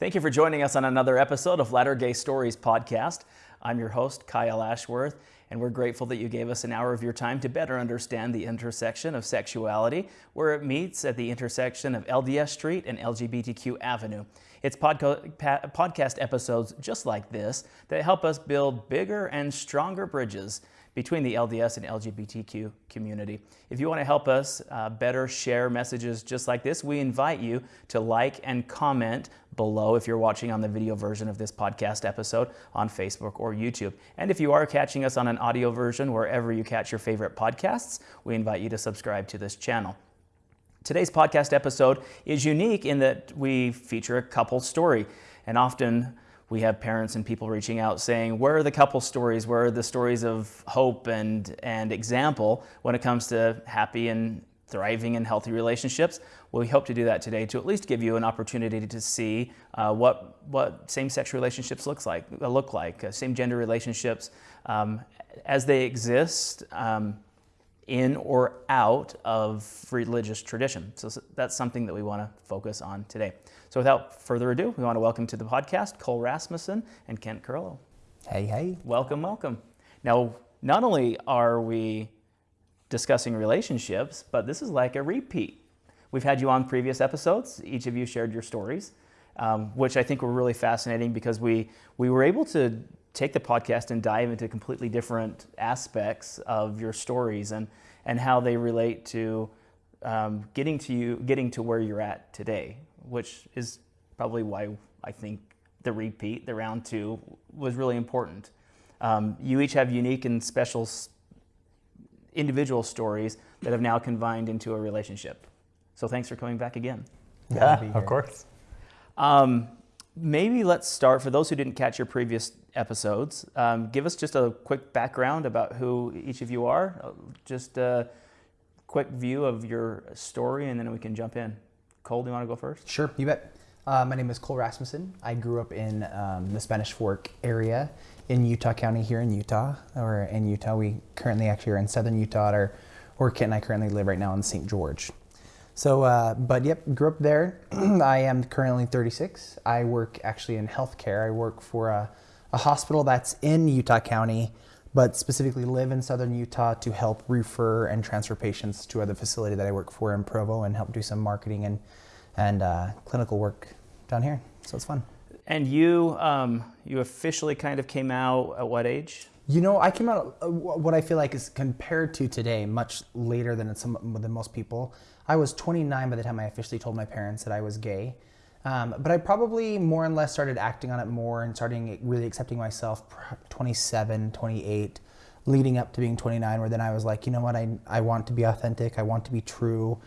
Thank you for joining us on another episode of Latter Gay Stories podcast. I'm your host, Kyle Ashworth, and we're grateful that you gave us an hour of your time to better understand the intersection of sexuality, where it meets at the intersection of LDS Street and LGBTQ Avenue. It's pa- podcast episodes just like this that help us build bigger and stronger bridges between the LDS and LGBTQ community. If you want to help us uh, better share messages just like this, we invite you to like and comment below if you're watching on the video version of this podcast episode on Facebook or YouTube. And if you are catching us on an audio version wherever you catch your favorite podcasts, we invite you to subscribe to this channel. Today's podcast episode is unique in that we feature a couple story, and often we have parents and people reaching out saying, Where are the couple stories? Where are the stories of hope and, and example when it comes to happy and thriving and healthy relationships? Well, we hope to do that today to at least give you an opportunity to see uh, what, what same sex relationships looks like, uh, look like, uh, same gender relationships um, as they exist. Um, in or out of religious tradition. So that's something that we want to focus on today. So without further ado, we want to welcome to the podcast Cole Rasmussen and Kent Curlow. Hey, hey. Welcome, welcome. Now, not only are we discussing relationships, but this is like a repeat. We've had you on previous episodes. Each of you shared your stories, um, which I think were really fascinating because we, we were able to take the podcast and dive into completely different aspects of your stories and, and how they relate to um, getting to you, getting to where you're at today, which is probably why I think the repeat, the round two, was really important. Um, you each have unique and special individual stories that have now combined into a relationship. So thanks for coming back again. Yeah, of course. Um, maybe let's start for those who didn't catch your previous episodes. Um, give us just a quick background about who each of you are, uh, just a quick view of your story, and then we can jump in. Cole, do you want to go first? Sure, you bet. Uh, my name is Cole Rasmussen. I grew up in um, the Spanish Fork area in Utah County here in Utah, or in Utah. We currently actually are in southern Utah, or, or Kent and I currently live right now in St. George. So, uh, but yep, grew up there. I am currently 36. I work actually in healthcare. I work for a a hospital that's in Utah County, but specifically live in southern Utah to help refer and transfer patients to other facility that I work for in Provo and help do some marketing and and uh, clinical work down here. So it's fun. And you, um, you officially kind of came out at what age? You know, I came out uh, what I feel like is compared to today, much later than some than most people. I was 29 by the time I officially told my parents that I was gay. Um, but I probably more and less started acting on it more and starting really accepting myself 27, 28, leading up to being 29, where then I was like, you know what, I, I want to be authentic, I want to be true.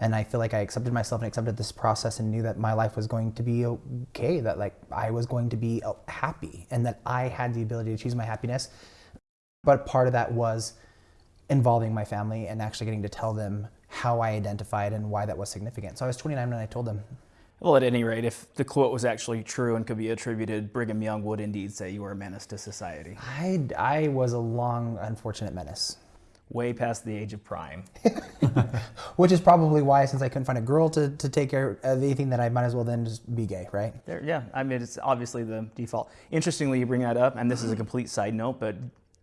And I feel like I accepted myself and accepted this process and knew that my life was going to be okay, that like I was going to be uh, happy and that I had the ability to choose my happiness. But part of that was involving my family and actually getting to tell them how I identified and why that was significant. So I was 29 when I told them. Well, at any rate, if the quote was actually true and could be attributed, Brigham Young would indeed say you were a menace to society. I, I was a long, unfortunate menace. Way past the age of prime. Which is probably why, since I couldn't find a girl to, to take care of anything, that I might as well then just be gay, right? There, yeah, I mean, it's obviously the default. Interestingly, you bring that up, and this is a complete side note, but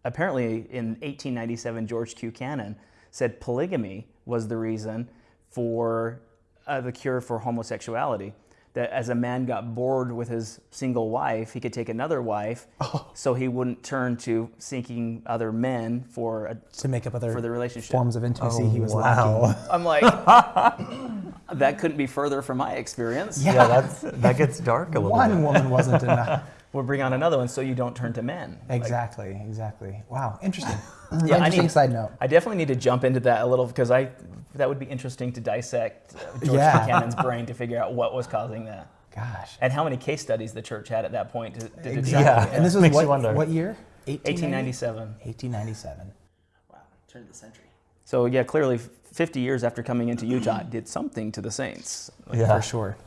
apparently in 1897, George Q. Cannon said polygamy was the reason for uh, the cure for homosexuality. That as a man got bored with his single wife, he could take another wife, oh. so he wouldn't turn to seeking other men for a, to make up other for the relationship forms of intimacy oh, he was wow. lacking. I'm like, that couldn't be further from my experience. Yeah, yeah that's that gets dark a little. One bit. woman wasn't enough. We'll bring on another one so you don't turn to men. Exactly, like, exactly. Wow, interesting. yeah, interesting I need, side note. I definitely need to jump into that a little because I that would be interesting to dissect uh, George yeah. Q. Cannon's brain to figure out what was causing that. Gosh. And how many case studies the church had at that point to, to exactly. Yeah. And this was Makes what, what year? 1897. 1897. Wow, turn of the century. So yeah, clearly 50 years after coming into Utah, did something to the Saints. Like, yeah. For sure.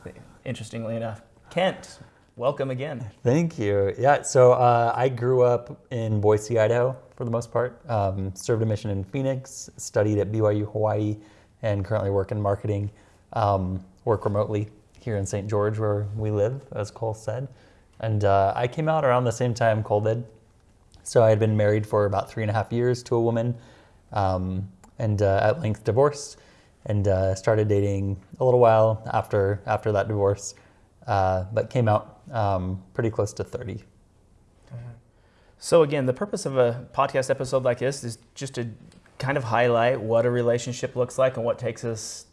Interestingly enough. Kent, welcome again. Thank you. Yeah, so uh, I grew up in Boise, Idaho for the most part. Um, served a mission in Phoenix, studied at BYU Hawaii, and currently work in marketing. Um, work remotely here in St. George, where we live, as Cole said. And uh, I came out around the same time Cole did. So I had been married for about three and a half years to a woman, um, and uh, at length divorced, and uh, started dating a little while after after that divorce, uh, but came out um, pretty close to 30. So again, the purpose of a podcast episode like this is just to kind of highlight what a relationship looks like and what takes us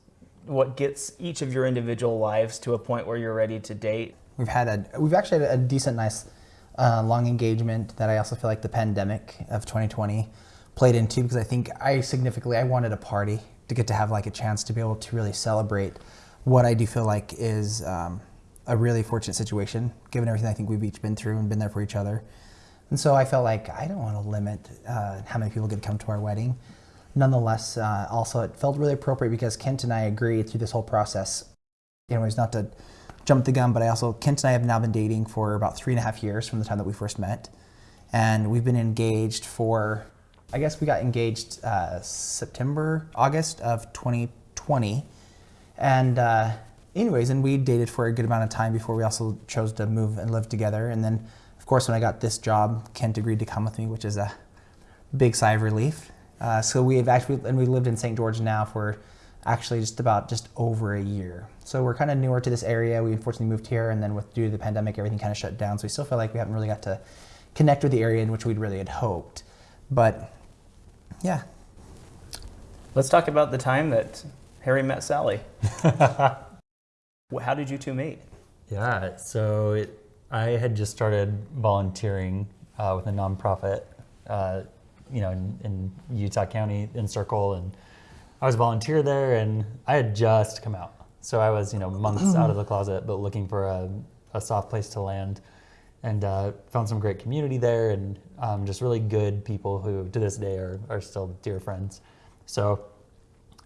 what gets each of your individual lives to a point where you're ready to date. We've had a we've actually had a decent, nice, uh, long engagement that I also feel like the pandemic of 2020 played into because I think I significantly I wanted a party to get to have like a chance to be able to really celebrate what I do feel like is um, a really fortunate situation given everything I think we've each been through and been there for each other. And so I felt like I don't want to limit uh, how many people could come to our wedding. Nonetheless, uh, also it felt really appropriate because Kent and I agreed through this whole process. Anyways, not to jump the gun, but I also Kent and I have now been dating for about three and a half years from the time that we first met, and we've been engaged for. I guess we got engaged uh, September, August of 2020, and uh, anyways, and we dated for a good amount of time before we also chose to move and live together. And then, of course, when I got this job, Kent agreed to come with me, which is a big sigh of relief. Uh, so we have actually, and we lived in St. George now for actually just about just over a year. So we're kind of newer to this area. We unfortunately moved here, and then with due to the pandemic, everything kind of shut down. So we still feel like we haven't really got to connect with the area in which we'd really had hoped. But yeah, Let's talk about the time that Harry met Sally. How did you two meet? Yeah, so it, I had just started volunteering uh, with a nonprofit, uh, you know, in, in Utah County Encircle, and I was a volunteer there, and I had just come out, so I was, you know, months out of the closet, but looking for a, a soft place to land, and uh, found some great community there, and um, just really good people who, to this day, are, are still dear friends. So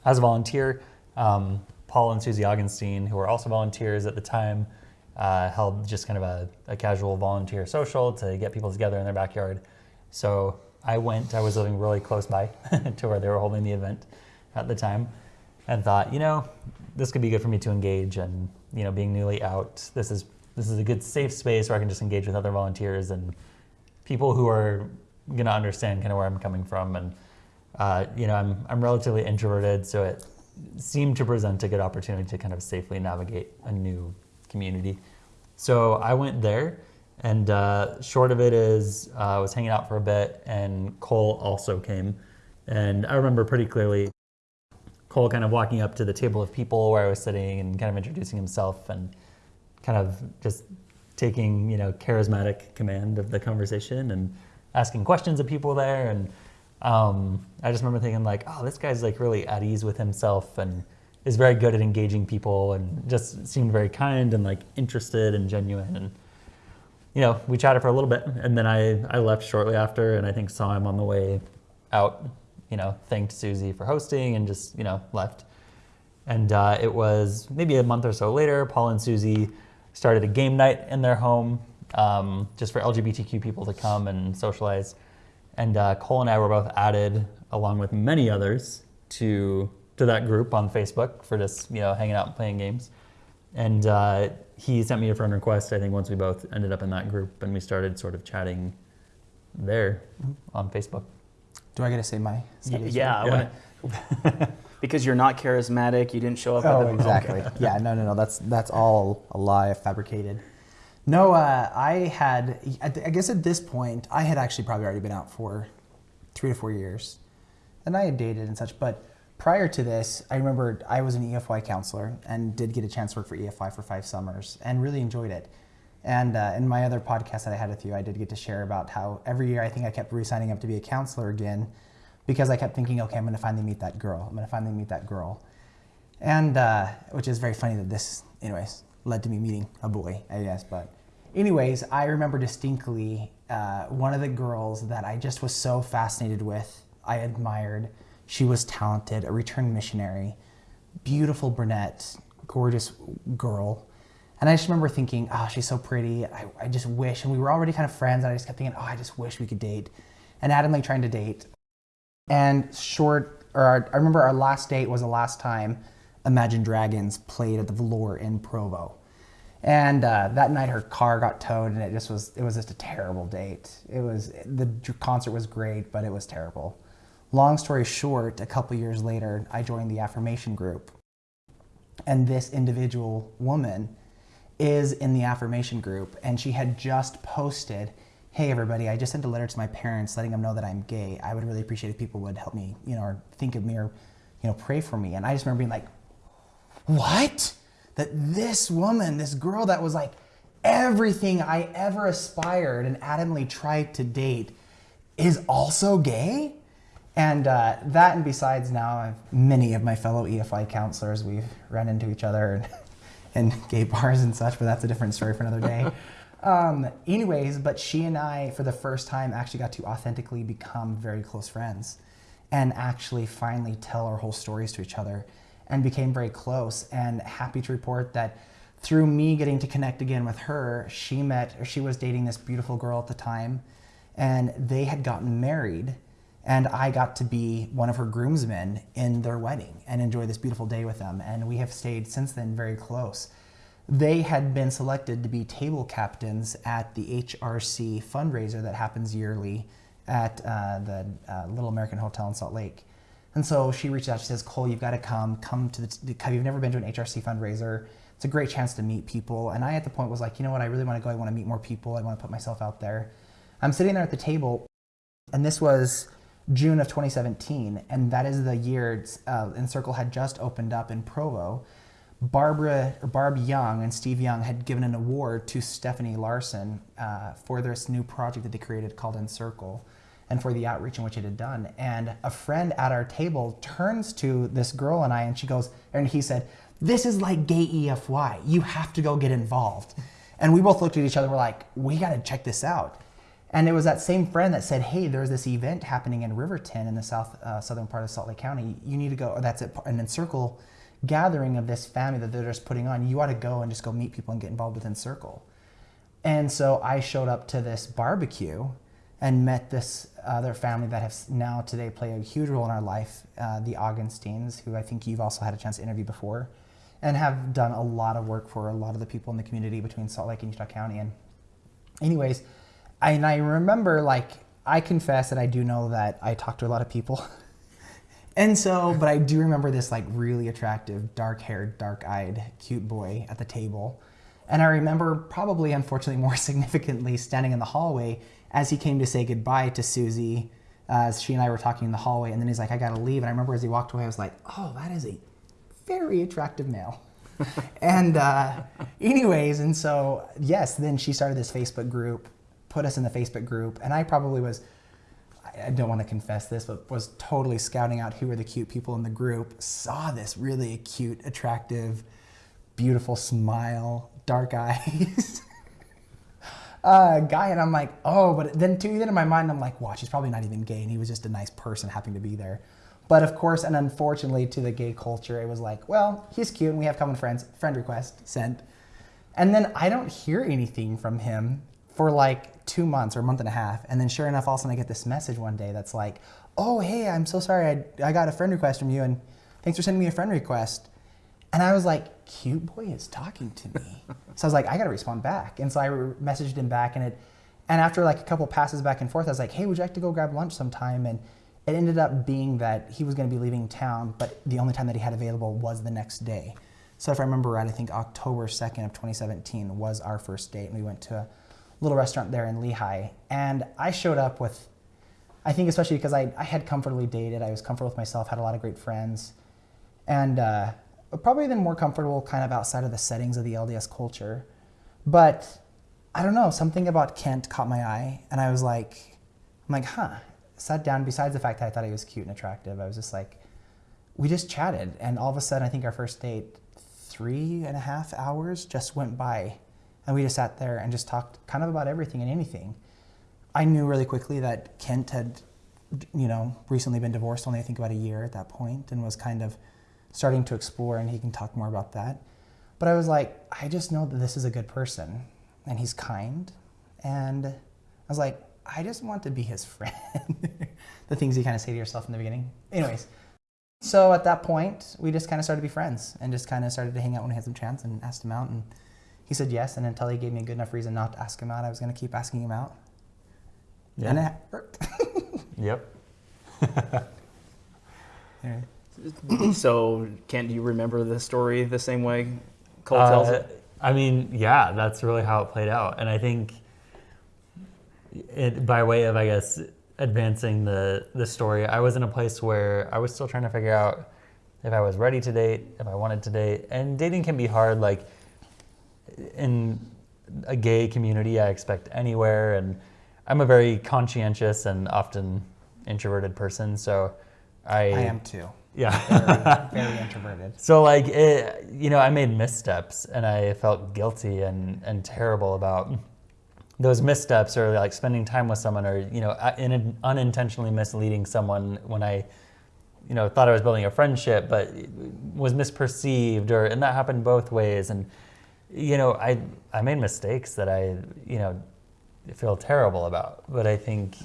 as a volunteer, um, Paul and Susie Augenstein, who were also volunteers at the time, uh, held just kind of a, a casual volunteer social to get people together in their backyard. So I went, I was living really close by to where they were holding the event at the time and thought, you know, this could be good for me to engage and, you know, being newly out, this is this is a good safe space where I can just engage with other volunteers and people who are going to understand kind of where I'm coming from and uh, you know, I'm, I'm relatively introverted, so it seemed to present a good opportunity to kind of safely navigate a new community. So I went there, and uh, short of it is uh, I was hanging out for a bit, and Cole also came. And I remember pretty clearly Cole kind of walking up to the table of people where I was sitting and kind of introducing himself and kind of just taking, you know, charismatic command of the conversation and asking questions of people there. And um, I just remember thinking like, oh, this guy's like really at ease with himself and is very good at engaging people and just seemed very kind and like interested and genuine. And, you know, we chatted for a little bit and then I, I left shortly after and I think saw him on the way out, you know, thanked Susie for hosting and just, you know, left. And uh, it was maybe a month or so later, Paul and Susie started a game night in their home um, just for LGBTQ people to come and socialize. And uh, Cole and I were both added, along with many others, to to that group on Facebook for just you know hanging out and playing games. And uh, he sent me a friend request. I think once we both ended up in that group, and we started sort of chatting there on Facebook. do I get to say my? Y- studies? yeah, I Yeah. wanna, because you're not charismatic. You didn't show up. at Oh, the, exactly. yeah, no, no, no. That's that's all a lie, fabricated. No, uh, I had. I guess at this point, I had actually probably already been out for three to four years, and I had dated and such. But prior to this, I remember I was an EFY counselor and did get a chance to work for EFY for five summers and really enjoyed it. And uh, in my other podcast that I had with you, I did get to share about how every year I think I kept re-signing up to be a counselor again because I kept thinking, okay, I'm going to finally meet that girl. I'm going to finally meet that girl. And uh, which is very funny that this, anyways, led to me meeting a boy, I guess. But, anyways, I remember distinctly uh, one of the girls that I just was so fascinated with. I admired. She was talented, a returned missionary, beautiful brunette, gorgeous girl. And I just remember thinking, oh, she's so pretty. I, I just wish. And we were already kind of friends. And I just kept thinking, oh, I just wish we could date. And Adam like trying to date. And short, or our, I remember our last date was the last time Imagine Dragons played at the Velour in Provo. And uh, that night, her car got towed, and it just was it was just a terrible date. It was the concert was great, but it was terrible. Long story short, a couple years later, I joined the affirmation group, and this individual woman is in the affirmation group, and she had just posted, "Hey everybody, I just sent a letter to my parents letting them know that I'm gay. I would really appreciate if people would help me, you know, or think of me or, you know, pray for me." And I just remember being like, "What?" That this woman, this girl that was like everything I ever aspired and adamantly tried to date, is also gay. And uh, that, and besides, now I've, many of my fellow EFY counselors, we've run into each other in, in gay bars and such, but that's a different story for another day. Um, anyways, but she and I, for the first time, actually got to authentically become very close friends and actually finally tell our whole stories to each other and became very close and happy to report that through me getting to connect again with her, she met, or she was dating this beautiful girl at the time and they had gotten married and I got to be one of her groomsmen in their wedding and enjoy this beautiful day with them. And we have stayed since then very close. They had been selected to be table captains at the HRC fundraiser that happens yearly at uh, the uh, Little American Hotel in Salt Lake. And so she reached out. She says, "Cole, you've got to come. Come to the. you've never been to an HRC fundraiser? It's a great chance to meet people." And I, at the point, was like, "You know what? I really want to go. I want to meet more people. I want to put myself out there." I'm sitting there at the table, and this was June of 2017, and that is the year uh, Encircle had just opened up in Provo. Barbara, Barb Young and Steve Young had given an award to Stephenie Larsen uh, for this new project that they created called Encircle and for the outreach in which it had done. And a friend at our table turns to this girl and I, and she goes, and he said, This is like gay EFY. You have to go get involved. And we both looked at each other, we're like, We got to check this out. And it was that same friend that said, "Hey, there's this event happening in Riverton in the south uh, southern part of Salt Lake County. You need to go. Or that's an Encircle gathering of this family that they're just putting on. You ought to go and just go meet people and get involved with Encircle." And so I showed up to this barbecue and met this other family that has now today play a huge role in our life, uh, the Augustines, who I think you've also had a chance to interview before, and have done a lot of work for a lot of the people in the community between Salt Lake and Utah County. And anyways and I remember like I confess that I do know that I talk to a lot of people. and so, but I do remember this like really attractive, dark-haired, dark-eyed, cute boy at the table. And I remember probably unfortunately more significantly standing in the hallway as he came to say goodbye to Susie uh, as she and I were talking in the hallway and then he's like I got to leave and I remember as he walked away I was like, "Oh, that is a very attractive male." and uh, anyways, and so yes, then she started this Facebook group put us in the Facebook group, and I probably was, I don't want to confess this, but was totally scouting out who were the cute people in the group. Saw this really cute, attractive, beautiful smile, dark eyes. Uh, guy, and I'm like, oh, but then too, then in my mind, I'm like, watch, he's probably not even gay, and he was just a nice person happening to be there. But of course, and unfortunately to the gay culture, it was like, well, he's cute and we have common friends, friend request sent. And then I don't hear anything from him for like two months or a month and a half. And then sure enough, all of a sudden I get this message one day that's like, oh, hey, I'm so sorry. I, I got a friend request from you and thanks for sending me a friend request. And I was like, cute boy is talking to me. so I was like, I got to respond back. And so I messaged him back and it, and after like a couple passes back and forth, I was like, hey, would you like to go grab lunch sometime? And it ended up being that he was to be leaving town, but the only time that he had available was the next day. So if I remember right, I think October 2nd of 2017 was our first date and we went to a little restaurant there in Lehi. And I showed up with, I think especially because I, I had comfortably dated, I was comfortable with myself, had a lot of great friends, and uh, probably then more comfortable kind of outside of the settings of the LDS culture. But I don't know, something about Kent caught my eye, and I was like, I'm like, huh. Sat down, besides the fact that I thought he was cute and attractive, I was just like, we just chatted, and all of a sudden, I think our first date, three and a half hours just went by and we just sat there and just talked kind of about everything and anything. I knew really quickly that Kent had, you know, recently been divorced, only I think about a year at that point, and was kind of starting to explore, and he can talk more about that. But I was like, I just know that this is a good person, and he's kind, and I was like, I just want to be his friend. the things you kind of say to yourself in the beginning. Anyways, So at that point, we just kind of started to be friends and just kind of started to hang out when I had some chance and asked him out. And he said yes. And until he gave me a good enough reason not to ask him out, I was going to keep asking him out. Yeah. And it worked. Yep. So, Kent do you remember the story the same way Cole tells Uh, it? I mean, yeah, that's really how it played out. And I think it, by way of, I guess, advancing the, the story, I was in a place where I was still trying to figure out if I was ready to date, if I wanted to date. And dating can be hard. Like in a gay community, I expect anywhere. And I'm a very conscientious and often introverted person. So I, I am too. Yeah. Very, very introverted. So like it, you know, I made missteps and I felt guilty and, and terrible about those missteps or like spending time with someone or you know in, unintentionally misleading someone when I you know thought I was building a friendship but was misperceived or and that happened both ways and you know I I made mistakes that I you know feel terrible about but I think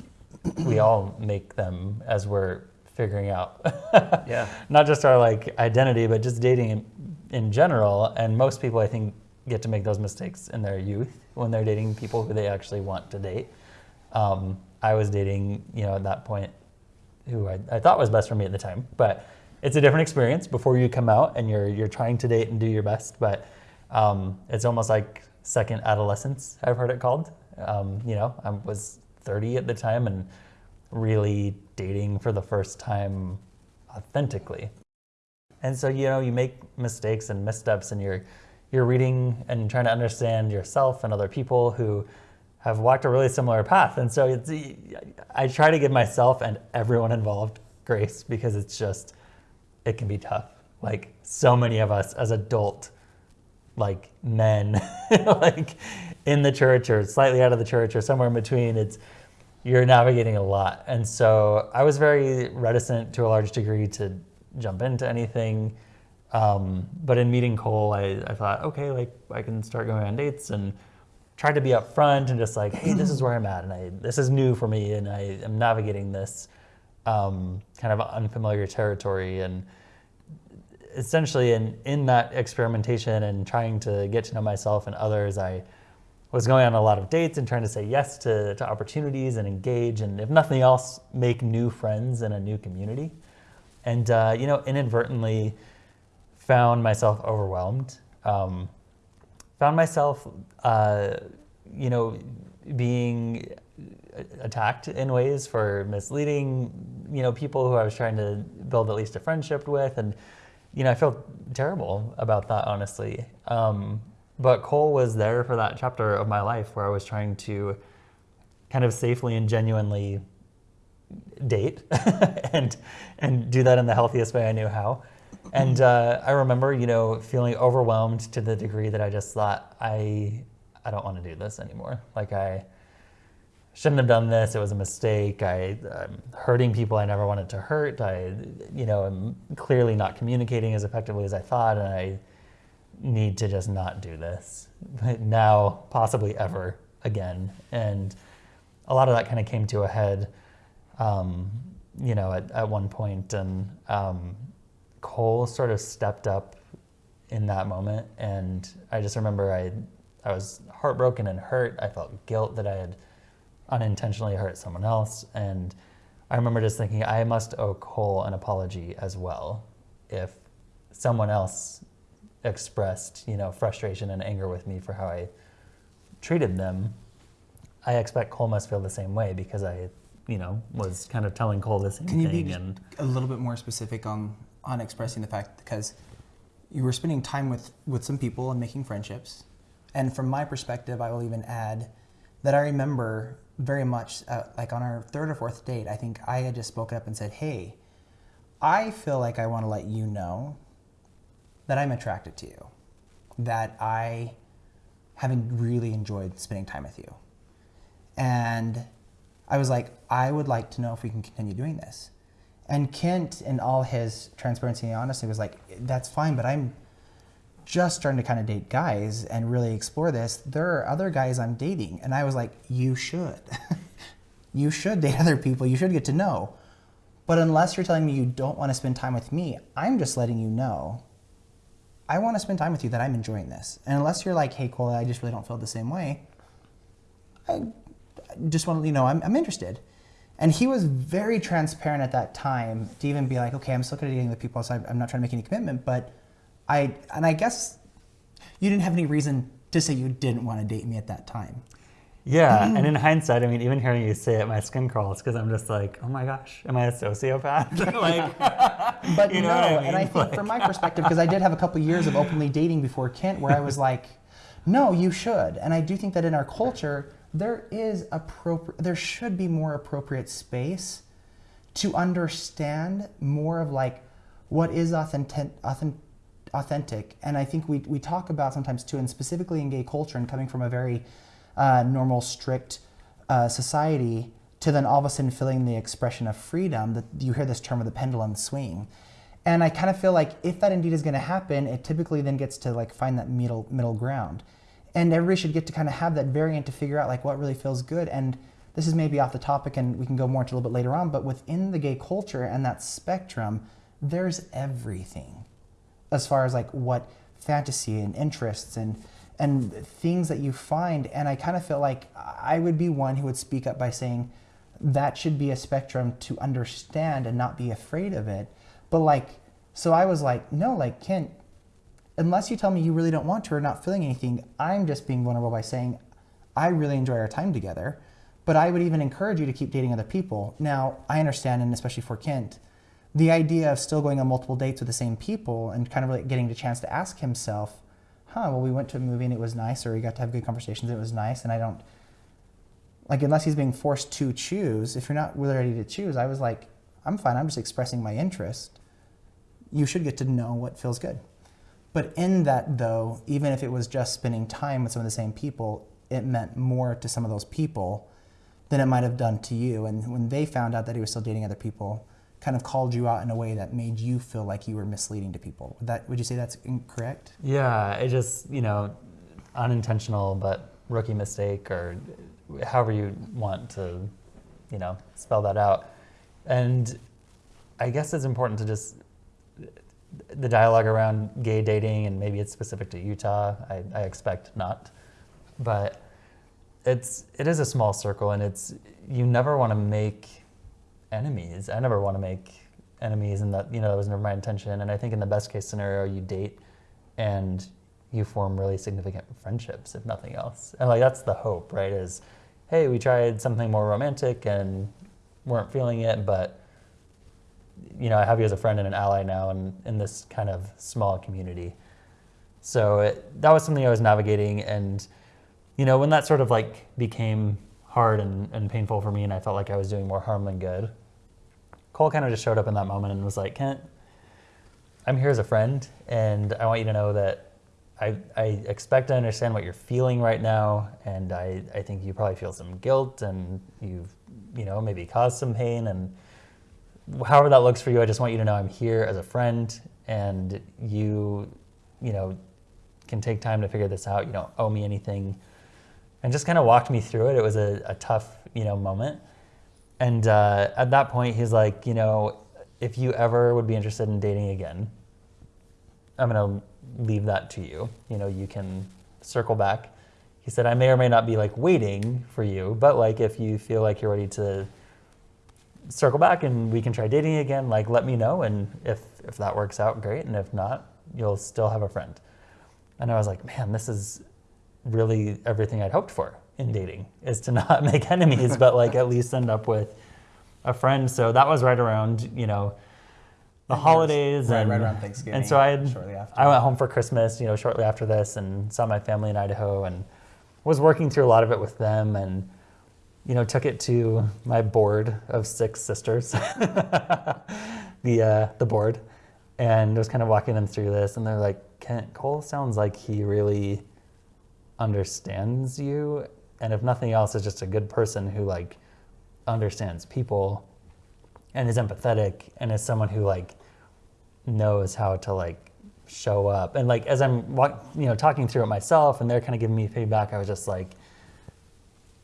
we all make them as we're figuring out Yeah. not just our like identity, but just dating in, in general. And most people, I think, get to make those mistakes in their youth when they're dating people who they actually want to date. Um, I was dating, you know, at that point, who I, I thought was best for me at the time, but it's a different experience before you come out and you're you're trying to date and do your best. But um, it's almost like second adolescence. I've heard it called. Um, you know, I was 30 at the time and really dating for the first time authentically. And so you know you make mistakes and missteps, and you're you're reading and trying to understand yourself and other people who have walked a really similar path. And so it's I try to give myself and everyone involved grace because it's just it can be tough. Like so many of us as adult like men like in the church or slightly out of the church or somewhere in between it's you're navigating a lot. And so i was very reticent to a large degree to jump into anything. Um, but in meeting cole I, I thought okay like i can start going on dates and try to be upfront and just like hey this is where i'm at and I, this is new for me and i am navigating this um, kind of unfamiliar territory. And essentially in, in that experimentation and trying to get to know myself and others, I was going on a lot of dates and trying to say yes to, to opportunities and engage, and if nothing else, make new friends in a new community. And, uh, you know, inadvertently found myself overwhelmed. Um, found myself, uh, you know, being attacked in ways for misleading, you know, people who I was trying to build at least a friendship with. And, you know, I felt terrible about that, honestly. Um, but Cole was there for that chapter of my life where I was trying to kind of safely and genuinely date and and do that in the healthiest way I knew how. And uh, I remember, you know, feeling overwhelmed to the degree that I just thought I I don't want to do this anymore. Like I shouldn't have done this. It was a mistake. I, I'm hurting people I never wanted to hurt. I, you know, am clearly not communicating as effectively as I thought, and I need to just not do this now, possibly ever again. And a lot of that kind of came to a head, um, you know, at, at one point, and um, Cole sort of stepped up in that moment, and I just remember I, I was heartbroken and hurt. I felt guilt that I had unintentionally hurt someone else. And I remember just thinking, I must owe Cole an apology as well if someone else expressed, you know, frustration and anger with me for how I treated them. I expect Cole must feel the same way because I, you know, was kind of telling Cole the same Can you thing. be and a little bit more specific on on expressing the fact because you were spending time with with some people and making friendships, and from my perspective, I will even add that I remember very much uh, like on our third or fourth date. I think I had just spoken up and said, "Hey, I feel like I want to let you know that I'm attracted to you, that I haven't really enjoyed spending time with you." And I was like, I would like to know if we can continue doing this. And Kent, in all his transparency and honesty, was like, that's fine, but I'm just starting to kind of date guys and really explore this. There are other guys I'm dating. And I was like, you should. you should date other people. You should get to know. But unless you're telling me you don't want to spend time with me, I'm just letting you know I want to spend time with you that I'm enjoying this. And unless you're like, hey, Cole, I just really don't feel the same way, I just want to, you know, I'm, I'm interested. And he was very transparent at that time to even be like, okay, I'm still dating the people, so I'm not trying to make any commitment. But I, and I guess you didn't have any reason to say you didn't want to date me at that time. Yeah, and mm-hmm. in hindsight, I mean, even hearing you say it, my skin crawls because I'm just like, oh my gosh, am I a sociopath? like, but You know no, what I mean? and I think from my perspective, because I did have a couple years of openly dating before Kent, where I was like, no, you should, and I do think that in our culture there is appropriate, there should be more appropriate space to understand more of like what is authentic, authentic, authentic, and I think we we talk about sometimes too, and specifically in gay culture, and coming from a very uh, normal, strict uh, society to then all of a sudden feeling the expression of freedom, that you hear this term of the pendulum swing. And I kind of feel like if that indeed is going to happen, it typically then gets to like find that middle middle ground. And everybody should get to kind of have that variant to figure out like what really feels good. And this is maybe off the topic and we can go more into a little bit later on, but within the gay culture and that spectrum, there's everything as far as like what fantasy and interests and and things that you find. And I kind of feel like I would be one who would speak up by saying that should be a spectrum to understand and not be afraid of it. But like, so I was like, no, like, Kent, unless you tell me you really don't want to or not feeling anything, I'm just being vulnerable by saying, I really enjoy our time together. But I would even encourage you to keep dating other people. Now, I understand, and especially for Kent, the idea of still going on multiple dates with the same people and kind of like getting the chance to ask himself, huh, well, we went to a movie and it was nice, or we got to have good conversations it was nice, and I don't, like, unless he's being forced to choose, if you're not really ready to choose, I was like, I'm fine, I'm just expressing my interest. You should get to know what feels good. But in that, though, even if it was just spending time with some of the same people, it meant more to some of those people than it might have done to you. And when they found out that he was still dating other people, kind of called you out in a way that made you feel like you were misleading to people. Would that would you say that's incorrect? Yeah, it just you know, unintentional but rookie mistake or however you want to, you know, spell that out. And I guess it's important to just the dialogue around gay dating and maybe it's specific to Utah. I, I expect not, but it's it is a small circle and it's you never want to make enemies. I never want to make enemies, and that you know that was never my intention. And I think in the best case scenario, you date and you form really significant friendships, if nothing else. And like that's the hope, right? Is hey, we tried something more romantic and weren't feeling it, but you know, I have you as a friend and an ally now, and in this kind of small community. So it, that was something I was navigating, and you know, when that sort of like became hard and, and painful for me, and I felt like I was doing more harm than good. Cole kind of just showed up in that moment and was like, Kent, I'm here as a friend, and I want you to know that I, I expect to understand what you're feeling right now, and I, I think you probably feel some guilt, and you've, you know, maybe caused some pain, and however that looks for you, I just want you to know I'm here as a friend, and you, you know, can take time to figure this out. You don't owe me anything and just kind of walked me through it. It was a, a tough, you know, moment. And uh, at that point, he's like, you know, if you ever would be interested in dating again, I'm gonna leave that to you. You know, you can circle back. He said, I may or may not be like waiting for you, but like if you feel like you're ready to circle back and we can try dating again, like let me know. And if if that works out, great. And if not, you'll still have a friend. And I was like, man, this is really everything I'd hoped for in dating is to not make enemies, but like at least end up with a friend. So that was right around, you know, the And holidays right- and right around Thanksgiving, And so I had, shortly after. I went home for Christmas, you know, shortly after this and saw my family in Idaho and was working through a lot of it with them and you know, took it to my board of six sisters, the uh, the board, and was kind of walking them through this, and they're like, "Kent Cole sounds like he really understands you, and if nothing else, is just a good person who like understands people, and is empathetic, and is someone who like knows how to like show up, and like as I'm you know, talking through it myself, and they're kind of giving me feedback, I was just like."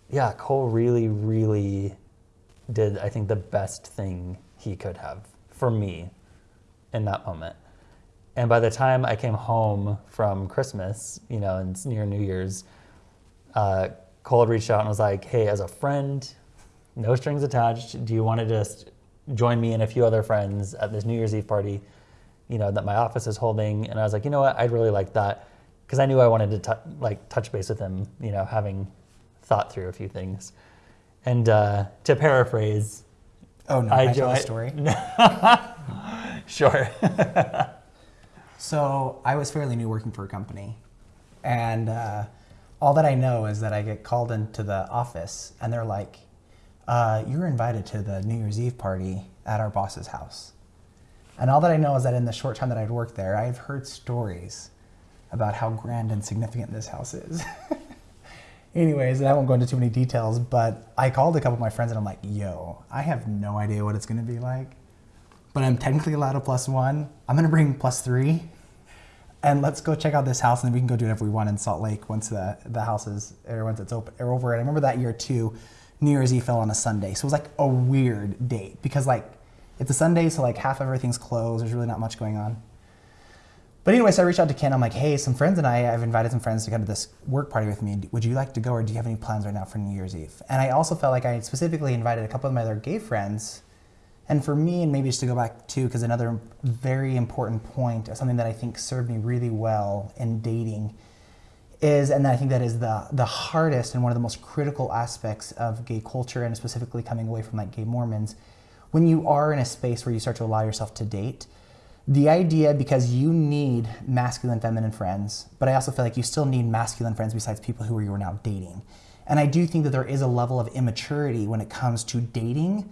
yeah, Cole really, really did, I think, the best thing he could have for me in that moment. And by the time I came home from Christmas, you know, and near New Year's, uh, Cole had reached out and was like, "Hey, as a friend, no strings attached. Do you want to just join me and a few other friends at this New Year's Eve party, you know, that my office is holding?" And I was like, "You know what? I'd really like that." Because I knew I wanted to like touch base with him, you know, having thought through a few things. And uh, to paraphrase, Oh no, I I, tell a story. sure. So I was fairly new working for a company, and uh, all that I know is that I get called into the office, and they're like, uh, "You're invited to the New Year's Eve party at our boss's house." And all that I know is that in the short time that I'd worked there, I've heard stories about how grand and significant this house is. Anyways, and I won't go into too many details, but I called a couple of my friends and I'm like, yo, I have no idea what it's gonna be like, but I'm technically allowed a plus one. I'm gonna bring plus three, and let's go check out this house, and then we can go do whatever we want in Salt Lake once the the house is or once it's open or over. And I remember that year too, New Year's Eve fell on a Sunday, so it was like a weird date because like it's a Sunday, so like half of everything's closed. There's really not much going on. But anyway, so I reached out to Kent. I'm like, hey, some friends and I, I've invited some friends to come to this work party with me. Would you like to go, or do you have any plans right now for New Year's Eve? And I also felt like I specifically invited a couple of my other gay friends. And for me, and maybe just to go back to, because another very important point, something that I think served me really well in dating, is, and I think that is the the hardest and one of the most critical aspects of gay culture, and specifically coming away from like gay Mormons, when you are in a space where you start to allow yourself to date, the idea because you need masculine feminine friends but i also feel like you still need masculine friends besides people who you are now dating. And i do think that there is a level of immaturity when it comes to dating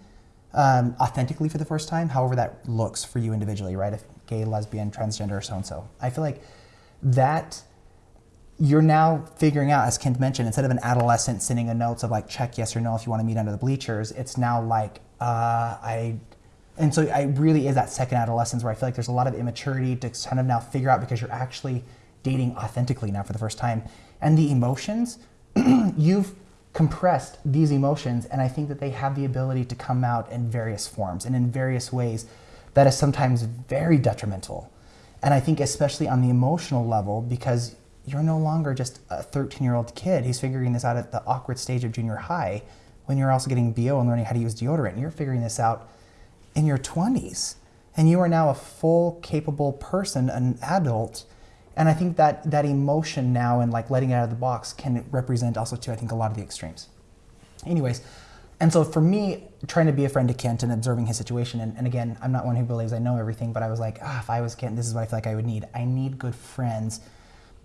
um, authentically for the first time however that looks for you individually right? If gay lesbian transgender or so and so i feel like that you're now figuring out, as Kent mentioned, instead of an adolescent sending a notes of like check yes or no if you want to meet under the bleachers, it's now like uh, I, and so I really is that second adolescence where I feel like there's a lot of immaturity to kind of now figure out because you're actually dating authentically now for the first time, and the emotions you've compressed these emotions, and I think that they have the ability to come out in various forms and in various ways that is sometimes very detrimental. And I think, especially on the emotional level, because you're no longer just a 13 year old kid who's figuring this out at the awkward stage of junior high when you're also getting BO and learning how to use deodorant. You're figuring this out in your 20s. And you are now a full, capable person, an adult. And I think that that emotion now and like letting it out of the box can represent also, too, I think, a lot of the extremes. Anyways, and so for me, trying to be a friend to Kent and observing his situation, and, and again, I'm not one who believes I know everything, but I was like, ah, if I was Kent, this is what I feel like I would need. I need good friends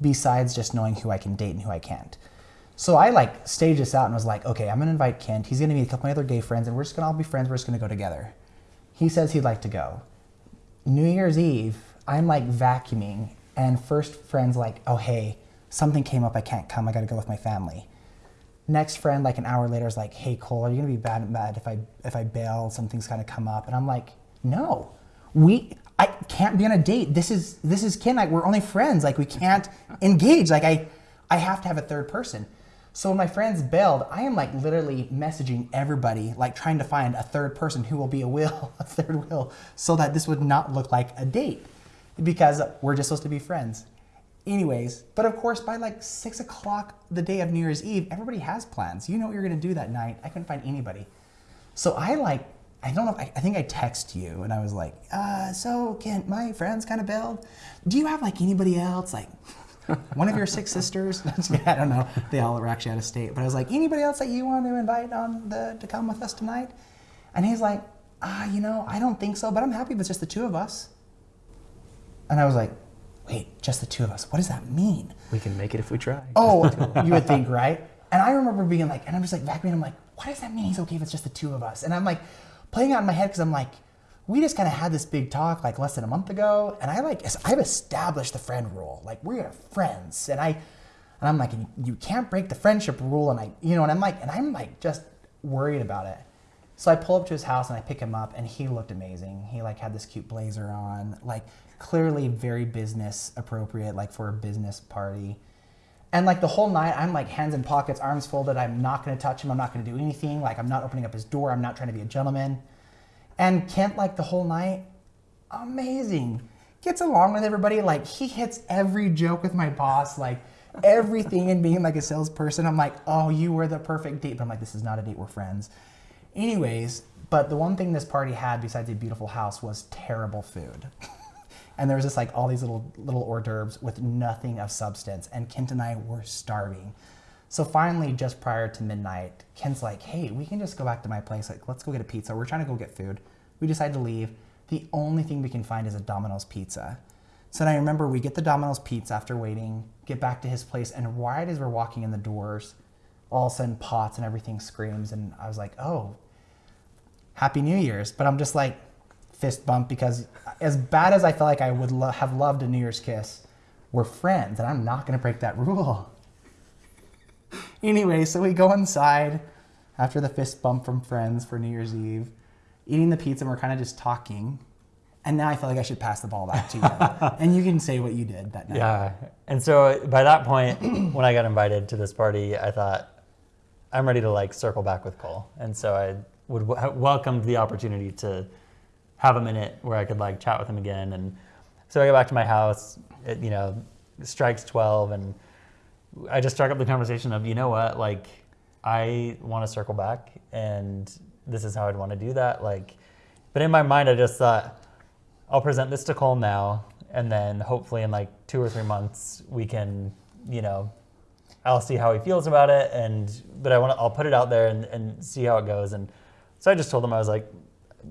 besides just knowing who I can date and who I can't. So I like staged this out and was like, okay, I'm gonna invite Kent. He's gonna meet a couple of my other gay friends, and we're just gonna all be friends. We're just gonna go together. He says he'd like to go. New Year's Eve, I'm like vacuuming, and first friend's like, oh hey, something came up, I can't come. I gotta go with my family. Next friend, like an hour later, is like, hey Cole, are you gonna be bad mad if I if I bail? Something's gonna come up, and I'm like, no, we I can't be on a date. This is this is Kent Like we're only friends. Like we can't engage. Like I I have to have a third person. So when my friends bailed, I am like literally messaging everybody, like trying to find a third person who will be a will, a third will, so that this would not look like a date, because we're just supposed to be friends. Anyways, but of course, by like six o'clock the day of New Year's Eve, everybody has plans. You know what you're gonna do that night. I couldn't find anybody. So I like, I don't know, I, I think I text you and I was like, uh, so Kent, my friends kind of bailed. Do you have like anybody else? Like one of your six sisters? I don't know. They all were actually out of state. But I was like, anybody else that you want to invite on the, to come with us tonight? And he's like, ah, you know, I don't think so, but I'm happy if it's just the two of us. And I was like, wait, just the two of us. What does that mean? We can make it if we try. Oh, you would think, right? And I remember being like, and I'm just like vacuuming. I'm like, what does that mean? He's okay if it's just the two of us. And I'm like playing out in my head because I'm like, we just kind of had this big talk like less than a month ago, and I like I've established the friend rule. Like we're friends, and I, and I'm like, you can't break the friendship rule, and I, you know, and I'm like, and I'm like just worried about it. So I pull up to his house and I pick him up, and he looked amazing. He like had this cute blazer on, like clearly very business appropriate, like for a business party. And like the whole night, I'm like hands in pockets, arms folded. I'm not going to touch him. I'm not going to do anything. Like I'm not opening up his door. I'm not trying to be a gentleman. And Kent, like the whole night, amazing. Gets along with everybody. Like he hits every joke with my boss. Like everything and being like a salesperson. I'm like, oh, you were the perfect date. But I'm like, this is not a date. We're friends. Anyways, but the one thing this party had besides a beautiful house was terrible food. and there was just like all these little little hors d'oeuvres with nothing of substance. And Kent and I were starving. So finally, just prior to midnight, Kent's like, hey, we can just go back to my place. Like, let's go get a pizza. We're trying to go get food. We decide to leave. The only thing we can find is a Domino's pizza. So then I remember we get the Domino's pizza after waiting, get back to his place, and right as we're walking in the doors, all of a sudden pots and everything screams. And I was like, oh, Happy New Year's. But I'm just like, fist bump because as bad as I felt like I would lo- have loved a New Year's kiss, we're friends and I'm not going to break that rule. anyway, so we go inside after the fist bump from friends for New Year's Eve, eating the pizza, and we're kind of just talking. And now I feel like I should pass the ball back to you. and you can say what you did that night. Yeah. And so by that point, when I got invited to this party, I thought, I'm ready to like circle back with Cole. And so I would w- welcomed the opportunity to have a minute where I could like chat with him again. And so I go back to my house, it, you know, strikes 12 and I just struck up the conversation of, you know what, like I want to circle back and this is how I'd want to do that. Like, but in my mind, I just thought I'll present this to Cole now. And then hopefully in like two or three months, we can, you know, I'll see how he feels about it. And, but I want to, I'll put it out there and, and see how it goes. And so I just told him, I was like,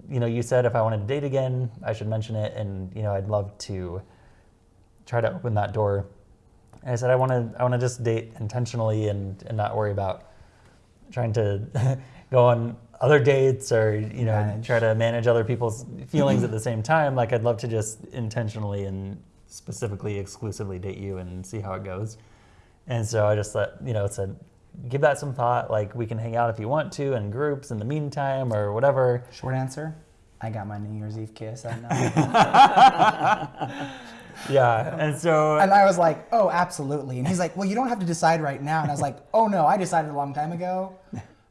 you know, you said if I wanted to date again, I should mention it. And, you know, I'd love to try to open that door. And I said, I want to, I want to just date intentionally and, and not worry about trying to go on other dates or, you know, Manage. try to manage other people's feelings at the same time. Like I'd love to just intentionally and specifically exclusively date you and see how it goes. And so I just let, you know, said, give that some thought. Like we can hang out if you want to in groups in the meantime or whatever. Short answer I got my New Year's Eve kiss that night. Yeah. And so and I was like, oh, absolutely. And he's like, well, you don't have to decide right now. And I was like, oh, no, I decided a long time ago.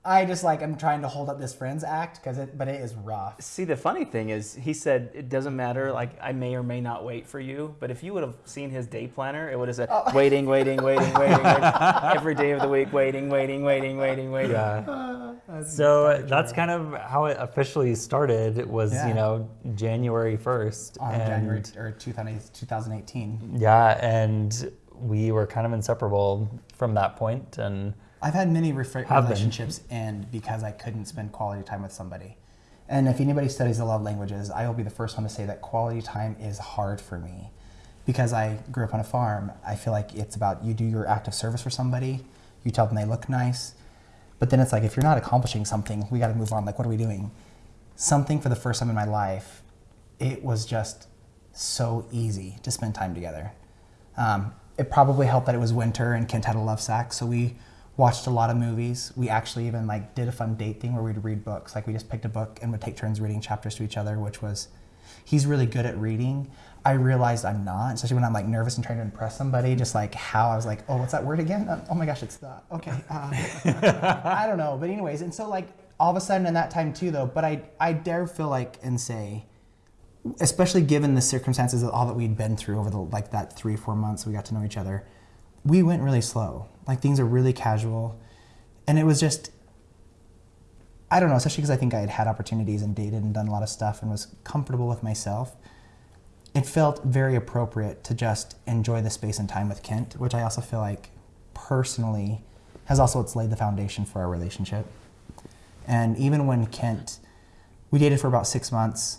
I just like, I'm trying to hold up this friends act, because it, but it is rough. See, the funny thing is, he said it doesn't matter. Like I may or may not wait for you, but if you would have seen his day planner, it would have said oh. waiting, waiting, waiting, waiting, waiting, every day of the week, waiting, waiting, waiting, waiting, waiting. yeah. Ah, so uh, that's kind of how it officially started. Was, Yeah. you know, January 1st. On January or 2000 2018. Yeah. And we were kind of inseparable from that point And I've had many refer- Have been. relationships end because I couldn't spend quality time with somebody. And if anybody studies the love languages, I will be the first one to say that quality time is hard for me. Because I grew up on a farm, I feel like it's about you do your act of service for somebody, you tell them they look nice, but then it's like if you're not accomplishing something, we got to move on. Like, what are we doing? Something for the first time in my life, it was just so easy to spend time together. Um, it probably helped that it was winter and Kent had a love sack, so we watched a lot of movies. We actually even like did a fun date thing where we'd read books. Like we just picked a book and would take turns reading chapters to each other, which was he's really good at reading. I realized I'm not, especially when I'm like nervous and trying to impress somebody. Just like how I was like, oh, what's that word again? Uh, oh my gosh, it's the okay. Uh, I don't know, but anyways, and so like all of a sudden in that time too, though. But I I dare feel like and say especially given the circumstances of all that we'd been through over the like that three four months we got to know each other we went really slow. Like things are really casual. And it was just i don't know especially because i think i had had opportunities and dated and done a lot of stuff and was comfortable with myself it felt very appropriate to just enjoy the space and time with kent which i also feel like personally has also it's laid the foundation for our relationship. And even when kent we dated for about six months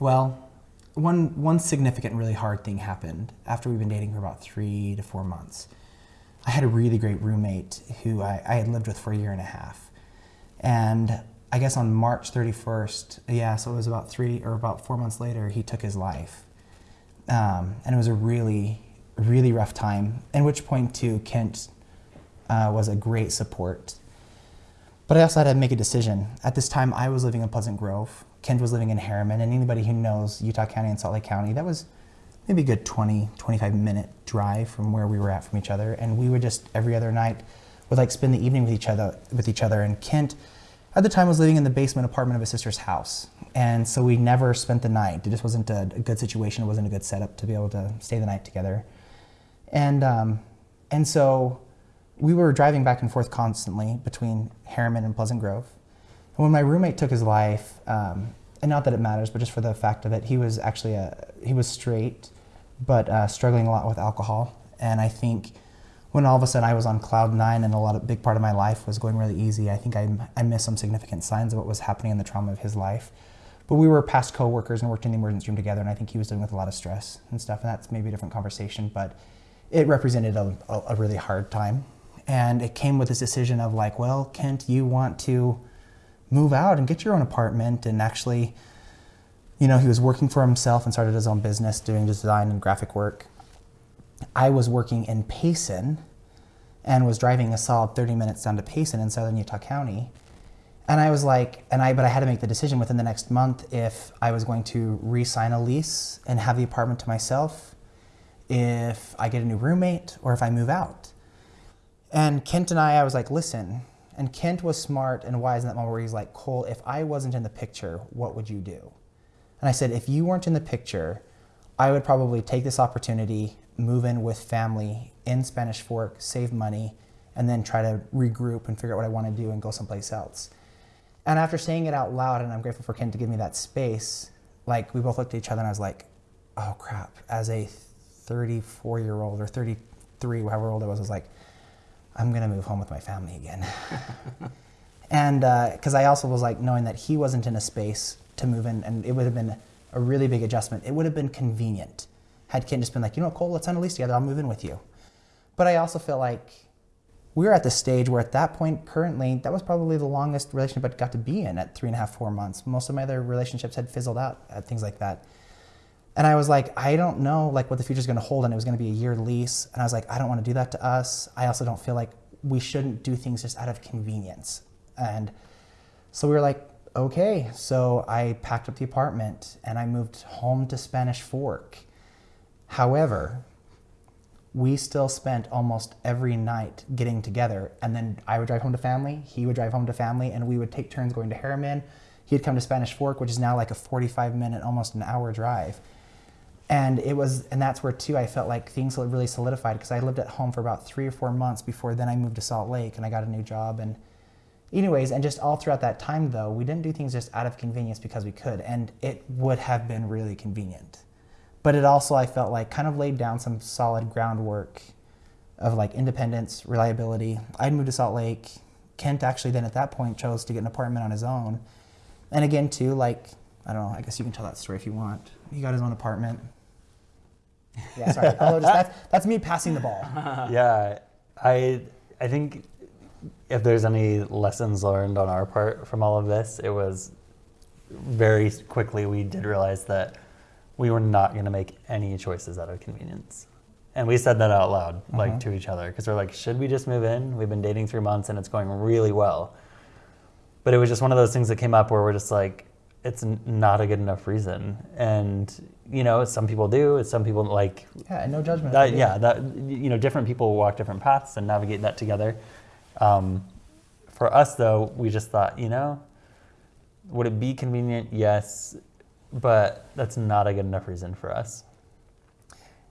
well, one one significant, really hard thing happened after we've been dating for about three to four months. I had a really great roommate who I, I had lived with for a year and a half, and I guess on March 31st, yeah, so it was about three or about four months later, he took his life, um, and it was a really, really rough time. At which point, too, Kent uh, was a great support. But I also had to make a decision. At this time, I was living in Pleasant Grove. Kent was living in Herriman. And anybody who knows Utah County and Salt Lake County, that was maybe a good 20, 25 minute drive from where we were at from each other. And we would just every other night would like spend the evening with each other with each other. And Kent at the time was living in the basement apartment of his sister's house. And so we never spent the night. It just wasn't a, a good situation. It wasn't a good setup to be able to stay the night together. And, um, and so we were driving back and forth constantly between Herriman and Pleasant Grove. When my roommate took his life, um, and not that it matters, but just for the fact of it, he was actually a, he was straight, but uh, struggling a lot with alcohol. And I think when all of a sudden I was on cloud nine and a lot of big part of my life was going really easy, I think I, I missed some significant signs of what was happening in the trauma of his life. But we were past coworkers and worked in the emergency room together, and I think he was dealing with a lot of stress and stuff, and that's maybe a different conversation, but it represented a, a, a really hard time. And it came with this decision of like, well, Kent, you want to move out and get your own apartment and actually, you know, he was working for himself and started his own business doing design and graphic work. I was working in Payson and was driving a solid 30 minutes down to Payson in southern Utah County. And I was like, and I, but I had to make the decision within the next month if I was going to re sign a lease and have the apartment to myself, if I get a new roommate, or if I move out. And Kent and I, I was like, listen. And Kent was smart and wise in that moment where he's like, Cole, if I wasn't in the picture, what would you do? And I said, if you weren't in the picture, I would probably take this opportunity, move in with family in Spanish Fork, save money, and then try to regroup and figure out what I want to do and go someplace else. And after saying it out loud, and I'm grateful for Kent to give me that space, like we both looked at each other and I was like, oh crap. As a 34 year old or 33, however old I was, I was like, I'm going to move home with my family again. and because uh, I also was like knowing that he wasn't in a space to move in, and it would have been a really big adjustment. It would have been convenient had Kent just been like, you know Cole, let's sign a lease together. I'll move in with you. But I also feel like we were at the stage where at that point, currently, that was probably the longest relationship I got to be in at three and a half, four months. Most of my other relationships had fizzled out at things like that. And I was like, I don't know like what the future is going to hold, and it was going to be a year lease. And I was like, I don't want to do that to us. I also don't feel like we shouldn't do things just out of convenience. And so we were like, okay. So I packed up the apartment and I moved home to Spanish Fork. However, we still spent almost every night getting together. And then I would drive home to family, he would drive home to family, and we would take turns going to Herriman. He'd come to Spanish Fork, which is now like a 45 minute, almost an hour drive and it was and that's where too i felt like things really solidified because i lived at home for about three or four months before then i moved to salt lake and i got a new job. And anyways and just all throughout that time though we didn't do things just out of convenience because we could. And it would have been really convenient. But it also i felt like kind of laid down some solid groundwork of like independence reliability. I'd moved to salt lake. Kent actually then at that point chose to get an apartment on his own. And again too like i don't know i guess you can tell that story if you want he got his own apartment yeah, sorry. just, that's, that's me passing the ball. yeah, I I think if there's any lessons learned on our part from all of this, it was very quickly we did realize that we were not going to make any choices out of convenience. And we said that out loud, like mm-hmm. to each other, because we're like, should we just move in? We've been dating three months and it's going really well. But it was just one of those things that came up where we're just like, it's not a good enough reason. And you know, some people do. Some people like. Yeah, no judgment. That, yeah, that you know, different people walk different paths and navigate that together. Um, for us, though, we just thought, you know, would it be convenient? Yes, but that's not a good enough reason for us.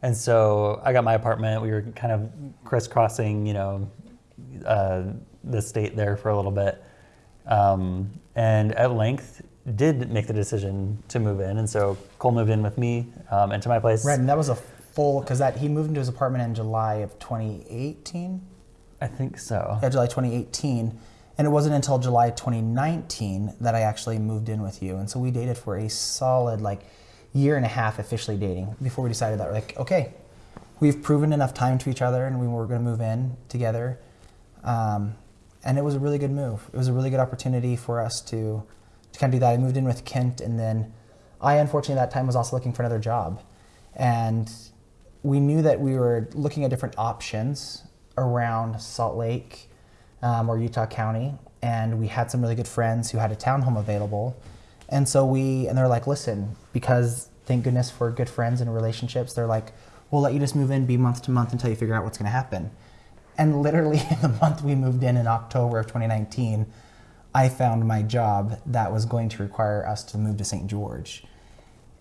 And so I got my apartment. We were kind of crisscrossing, you know, uh, the state there for a little bit. Um, and at length, did make the decision to move in, and so Cole moved in with me um, into my place. Right, and that was a full because that he moved into his apartment in July of 2018. I think so. Yeah, July 2018, and it wasn't until July 2019 that I actually moved in with you, and so we dated for a solid like year and a half officially dating before we decided that we're like okay, we've proven enough time to each other, and we were going to move in together. Um, and it was a really good move. It was a really good opportunity for us to to kind of do that. I moved in with Kent, and then I, unfortunately, at that time was also looking for another job. And we knew that we were looking at different options around Salt Lake um, or Utah County, and we had some really good friends who had a townhome available. And so we, and they're like, listen, because thank goodness for good friends and relationships, they're like, we'll let you just move in, be month to month until you figure out what's going to happen. And literally, the month we moved in in October of 2019, I found my job that was going to require us to move to St. George.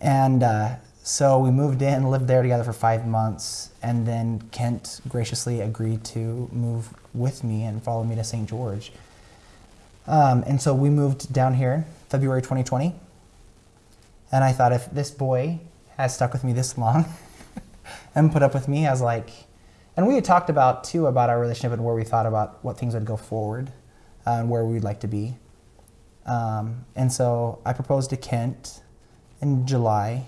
And uh, so we moved in, lived there together for five months, and then Kent graciously agreed to move with me and follow me to St. George. Um, and so we moved down here February 2020. And I thought if this boy has stuck with me this long and put up with me, I was like, and we had talked about too about our relationship and where we thought about what things would go forward and where we'd like to be. Um, and so I proposed to Kent in July.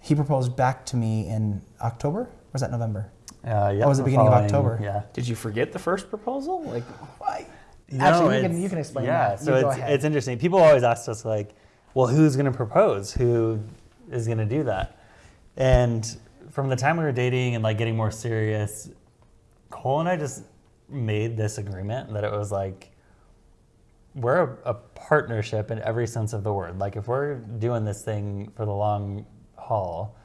He proposed back to me in October. Or was that November? Uh, yeah, Oh, it was the the beginning of October. Yeah. Did you forget the first proposal? Like, Actually, you can, you can explain yeah, that. so You go it's, ahead. it's interesting. People always ask us like, well, who's going to propose? Who is going to do that? And from the time we were dating and like getting more serious, Cole and I just made this agreement that it was like, we're a, a partnership in every sense of the word. Like if we're doing this thing for the long haul,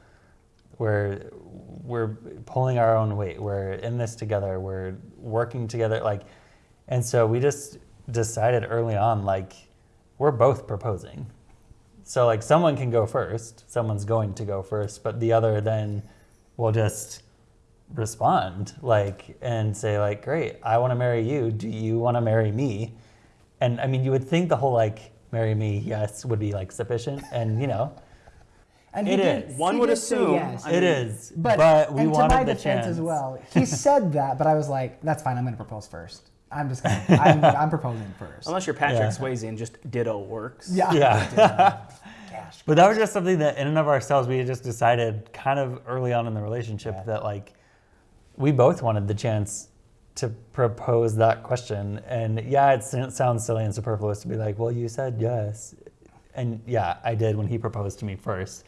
we're we're pulling our own weight. We're in this together. We're working together. Like, and so we just decided early on, like, we're both proposing. So like, someone can go first. Someone's going to go first, but the other then will just respond, like, and say like, great, I want to marry you. Do you want to marry me? And I mean, you would think the whole like, marry me, yes, would be like sufficient, and you know. And he It did- is. One he would did say assume- yes. I It mean- is, But, but, we and wanted to my the defense chance as well. He said that, but I was like, "That's fine. I'm going to propose first. I'm just going. to I'm, I'm proposing first. unless you're Patrick Yeah. Swayze and just ditto works. Yeah. Yeah. Gosh. But that was just something that, in and of ourselves, we had just decided kind of early on in the relationship Yeah. that like we both wanted the chance to propose that question. And yeah, it sounds silly and superfluous to be like, well, you said yes. And yeah, I did when he proposed to me first.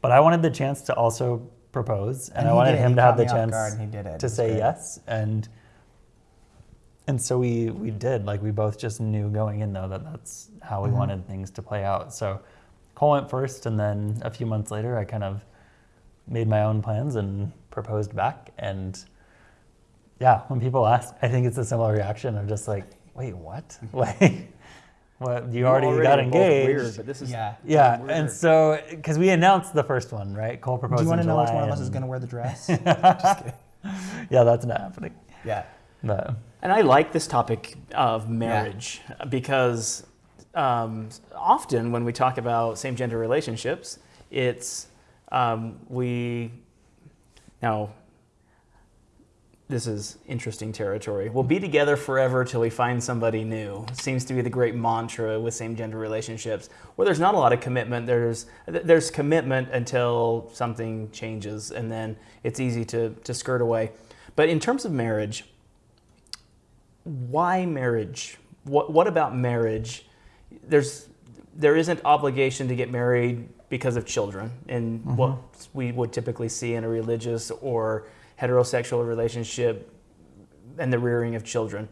But I wanted the chance to also propose, and, And I wanted did. him He to have the chance guard he did it. It to say great. yes. And and so we we did like we both just knew going in though that that's how we Mm-hmm. wanted things to play out. So Cole went first, and then a few months later, I kind of made my own plans and proposed back. And yeah, when people ask, I think it's a similar reaction of just like, wait, what? Like, what? You, already, got engaged. Weird, but this is Yeah. yeah, weird. and so because we announced the first one, right? Cole proposed. Do you want to know which one of us is going to wear the dress? Yeah, that's not happening. yeah. But And I like this topic of marriage because um, often when we talk about same gender relationships, it's um, we now. This is interesting territory. We'll be together forever till we find somebody new. Seems to be the great mantra with same gender relationships, where there's not a lot of commitment. There's there's commitment until something changes, and then it's easy to to skirt away. But in terms of marriage, why marriage? What what about marriage? There's there isn't obligation to get married because of children and mm-hmm. what we would typically see in a religious or heterosexual relationship and the rearing of children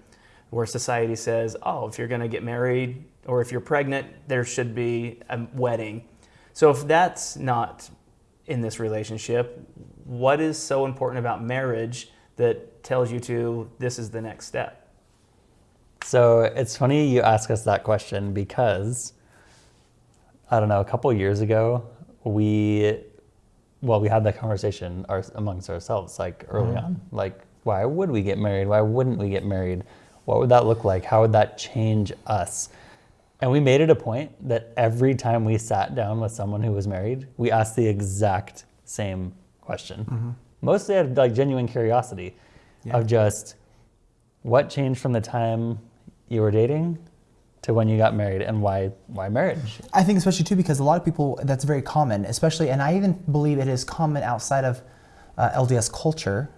where society says oh if you're going to get married or if you're pregnant there should be a wedding. So if that's not in this relationship what is so important about marriage that tells you to this is the next step? So it's funny you ask us that question because I don't know, a couple years ago, we well, we had that conversation our, amongst ourselves like early mm-hmm. on. Like, why would we get married? Why wouldn't we get married? What would that look like? How would that change us? And we made it a point that every time we sat down with someone who was married, we asked the exact same question. Mm-hmm. Mostly out of like genuine curiosity of just what changed from the time you were dating to when you got married and why why marriage? I think especially too because a lot of people that's very common, especially, and I even believe it is common outside of uh, LDS culture,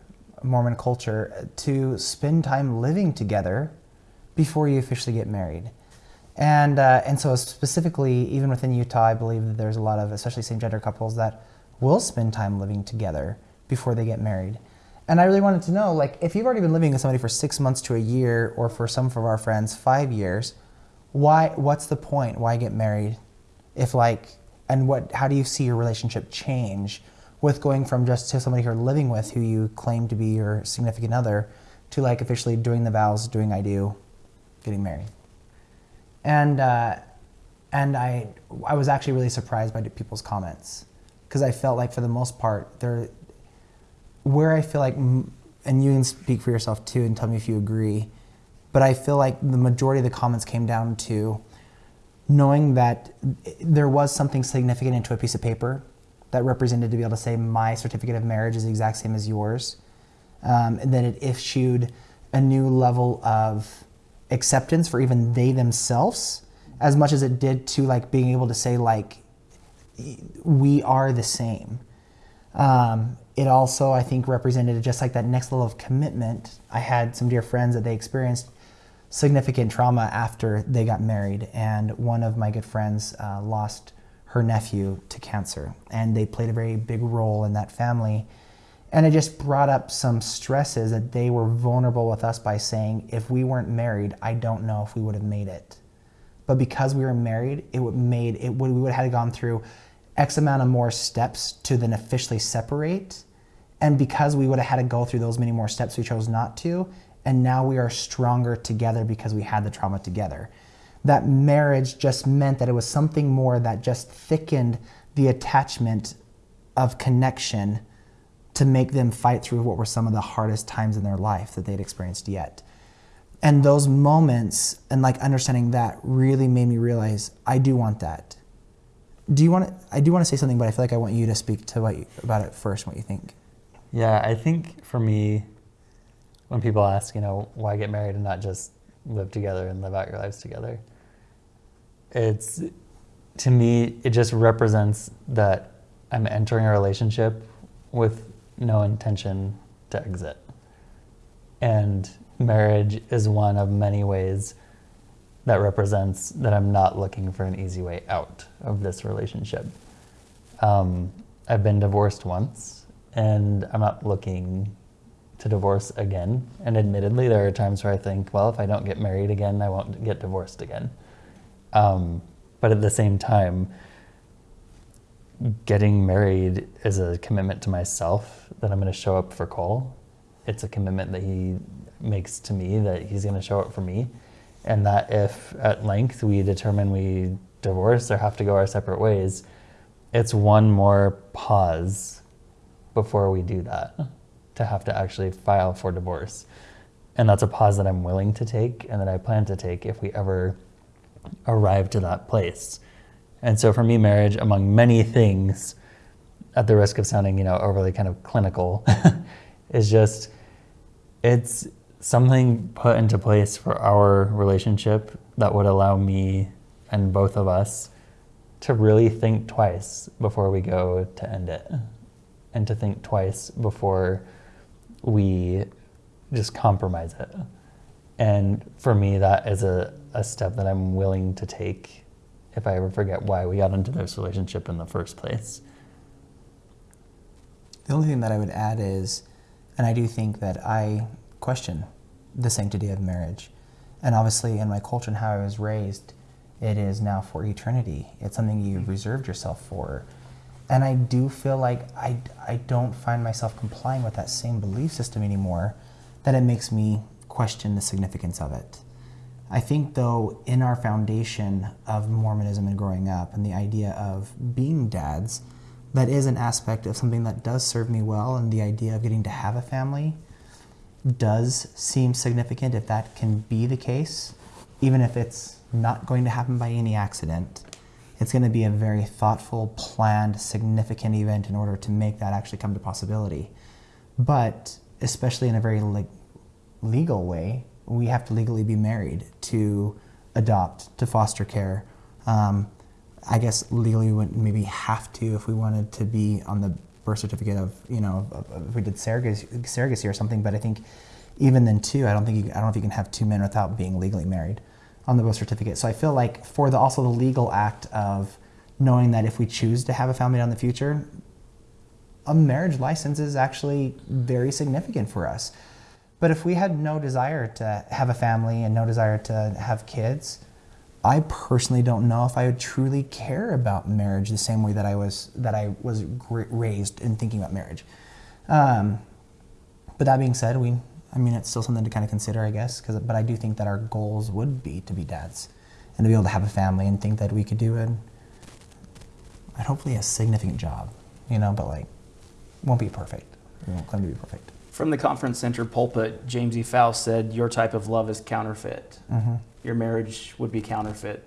Mormon culture, to spend time living together before you officially get married. And uh, and so specifically, even within Utah, I believe that there's a lot of especially same-gender couples that will spend time living together before they get married. And I really wanted to know, like, if you've already been living with somebody for six months to a year, or for some of our friends, five years, why? What's the point? Why get married? If like, and what? How do you see your relationship change with going from just to somebody you're living with, who you claim to be your significant other, to like officially doing the vows, doing I do, getting married? and uh, and I I was actually really surprised by people's comments because I felt like for the most part they're where I feel like and you can speak for yourself too and tell me if you agree, but I feel like the majority of the comments came down to knowing that there was something significant into a piece of paper that represented to be able to say my certificate of marriage is the exact same as yours, um, and then it issued a new level of acceptance for even they themselves as much as it did to like being able to say like we are the same. Um, it also i think represented just like that next level of commitment. I had some dear friends that they experienced significant trauma after they got married and one of my good friends uh, lost her nephew to cancer and they played a very big role in that family and it just brought up some stresses that they were vulnerable with us by saying, if we weren't married, I don't know if we would have made it. But because we were married, it would made it would we would have gone through X amount of more steps to then officially separate. And because we would have had to go through those many more steps, we chose not to. And now we are stronger together because we had the trauma together. That marriage just meant that it was something more that just thickened the attachment of connection to make them fight through what were some of the hardest times in their life that they'd experienced yet. And those moments and like understanding that really made me realize I do want that. Do you want to, I do want to say something, but I feel like I want you to speak to what you, about it first, what you think. Yeah, I think for me, when people ask, you know, why get married and not just live together and live out your lives together, it's to me, it just represents that I'm entering a relationship with no intention to exit. And marriage is one of many ways that represents that I'm not looking for an easy way out of this relationship. Um, I've been divorced once, and I'm not looking to divorce again. And admittedly, there are times where I think, well, if I don't get married again, I won't get divorced again. Um, but at the same time, getting married is a commitment to myself that I'm going to show up for Cole. It's a commitment that he makes to me that he's going to show up for me. And that if at length we determine we divorce or have to go our separate ways, it's one more pause before we do that to have to actually file for divorce. And that's a pause that I'm willing to take and that I plan to take if we ever arrive to that place. And so for me, marriage, among many things, at the risk of sounding, you know, overly kind of clinical, is just it's something put into place for our relationship that would allow me and both of us to really think twice before we go to end it and to think twice before we just compromise it. And for me, that is a, a step that I'm willing to take if I ever forget why we got into this relationship in the first place. The only thing that I would add is, and I do think that I question the sanctity of marriage. And obviously, in my culture and how I was raised, it is now for eternity. It's something you've mm-hmm. reserved yourself for. And I do feel like I, I don't find myself complying with that same belief system anymore, that it makes me question the significance of it. I think, though, in our foundation of Mormonism and growing up and the idea of being dads, that is an aspect of something that does serve me well, and the idea of getting to have a family does seem significant if that can be the case, even if it's not going to happen by any accident. It's going to be a very thoughtful, planned, significant event in order to make that actually come to possibility. But especially in a very le- legal way, we have to legally be married to adopt, to foster care. Um, I guess legally we wouldn't maybe have to if we wanted to be on the birth certificate of, you know, if we did surrogacy, surrogacy or something. But I think even then too, I don't think you, I don't know if you can have two men without being legally married on the birth certificate. So I feel like for the also the legal act of knowing that if we choose to have a family in the future, a marriage license is actually very significant for us. But if we had no desire to have a family and no desire to have kids, I personally don't know if I would truly care about marriage the same way that I was that I was raised in thinking about marriage. Um, but that being said, we I mean it's still something to kind of consider, I guess. Because but I do think that our goals would be to be dads, and to be able to have a family and think that we could do it, and hopefully a significant job, you know, but like, won't be perfect. We won't claim to be perfect. From the conference center pulpit, James E. Faust said, Your type of love is counterfeit. Mm-hmm. Your marriage would be counterfeit.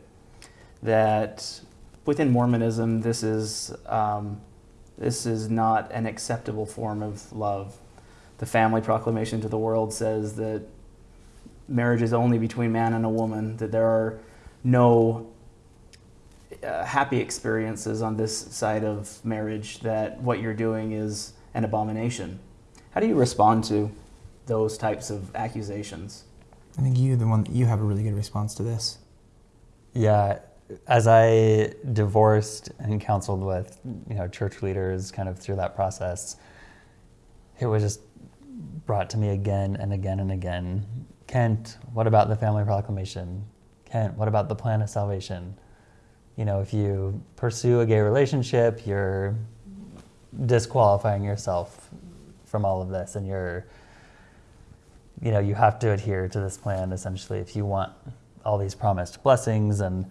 That within Mormonism, this is, um, this is not an acceptable form of love. The family proclamation to the world says that marriage is only between man and a woman, that there are no uh, happy experiences on this side of marriage, that what you're doing is an abomination. How do you respond to those types of accusations? I think you, the one, you have a really good response to this. Yeah, as I divorced and counseled with you know church leaders kind of through that process, it was just brought to me again and again and again. Kent, what about the family proclamation? Kent, what about the plan of salvation? You know, if you pursue a gay relationship, you're disqualifying yourself from all of this and you're you know, you have to adhere to this plan essentially if you want all these promised blessings and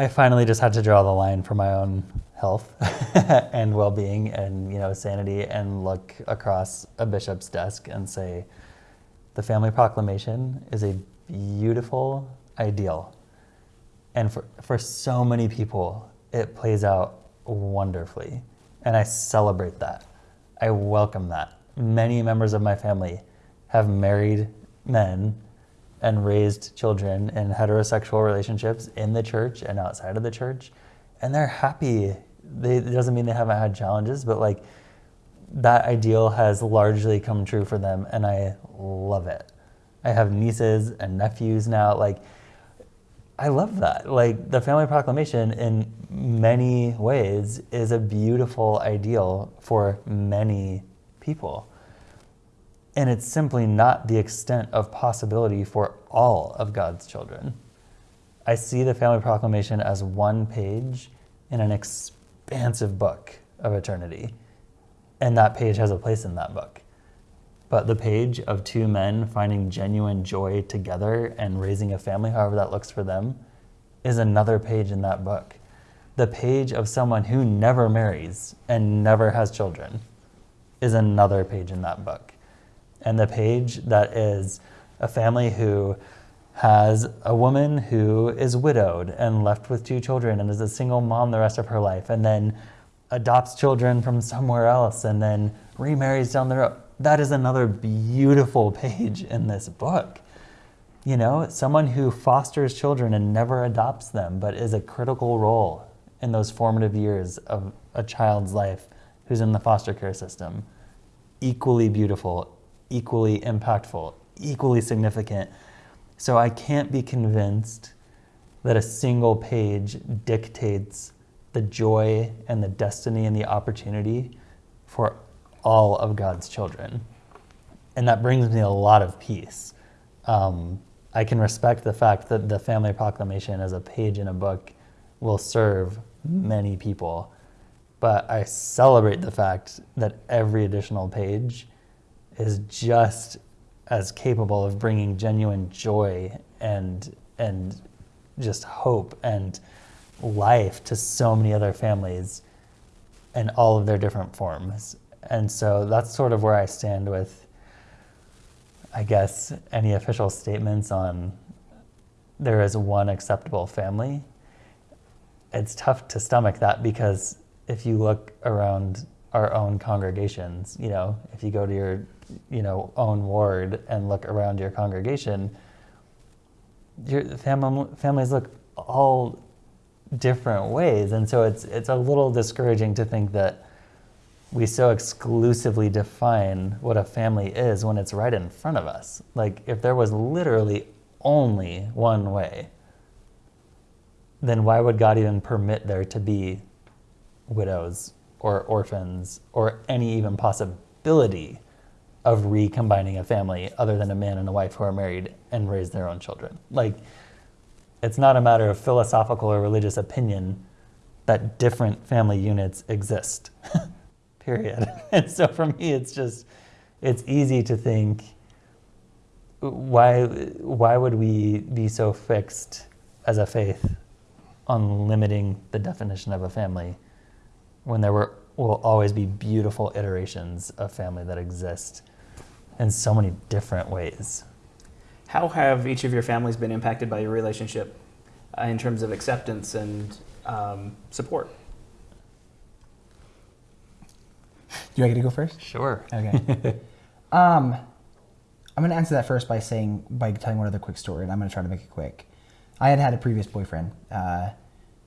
I finally just had to draw the line for my own health and well-being and you know sanity and look across a bishop's desk and say the family proclamation is a beautiful ideal. And for, for so many people it plays out wonderfully. And i celebrate that. I welcome that. Many members of my family have married men and raised children in heterosexual relationships in the church and outside of the church and they're happy. They, it doesn't mean they haven't had challenges but like that ideal has largely come true for them and i love it. I have nieces and nephews now like i love that. Like the family proclamation in many ways is a beautiful ideal for many people and it's simply not the extent of possibility for all of God's children. I see the Family Proclamation as one page in an expansive book of eternity. And that page has a place in that book. But the page of two men finding genuine joy together and raising a family, however that looks for them, is another page in that book. The page of someone who never marries and never has children is another page in that book and the page that is a family who has a woman who is widowed and left with two children and is a single mom the rest of her life and then adopts children from somewhere else and then remarries down the road. That is another beautiful page in this book. You know, someone who fosters children and never adopts them, but is a critical role in those formative years of a child's life who's in the foster care system. Equally beautiful, equally impactful, equally significant. So I can't be convinced that a single page dictates the joy and the destiny and the opportunity for all of God's children. And that brings me a lot of peace. Um, I can respect the fact that the family proclamation as a page in a book will serve many people, but I celebrate the fact that every additional page is just as capable of bringing genuine joy and and just hope and life to so many other families in all of their different forms. And so that's sort of where I stand with I guess any official statements on there is one acceptable family. It's tough to stomach that because if you look around our own congregations, you know, if you go to your you know own ward and look around your congregation, your fam- families look all different ways, and so it's it's a little discouraging to think that we so exclusively define what a family is when it's right in front of us. Like if there was literally only one way, then why would God even permit there to be widows or orphans or any even possibility of recombining a family other than a man and a wife who are married and raise their own children. Like, it's not a matter of philosophical or religious opinion that different family units exist, period. and so for me, it's just, it's easy to think, why, why would we be so fixed as a faith on limiting the definition of a family when there were, will always be beautiful iterations of family that exist in so many different ways. How have each of your families been impacted by your relationship uh, in terms of acceptance and um, support? Do you want me to go first? Sure. Okay. um, I'm going to answer that first by saying, by telling one other quick story, and I'm going to try to make it quick. I had had a previous boyfriend uh,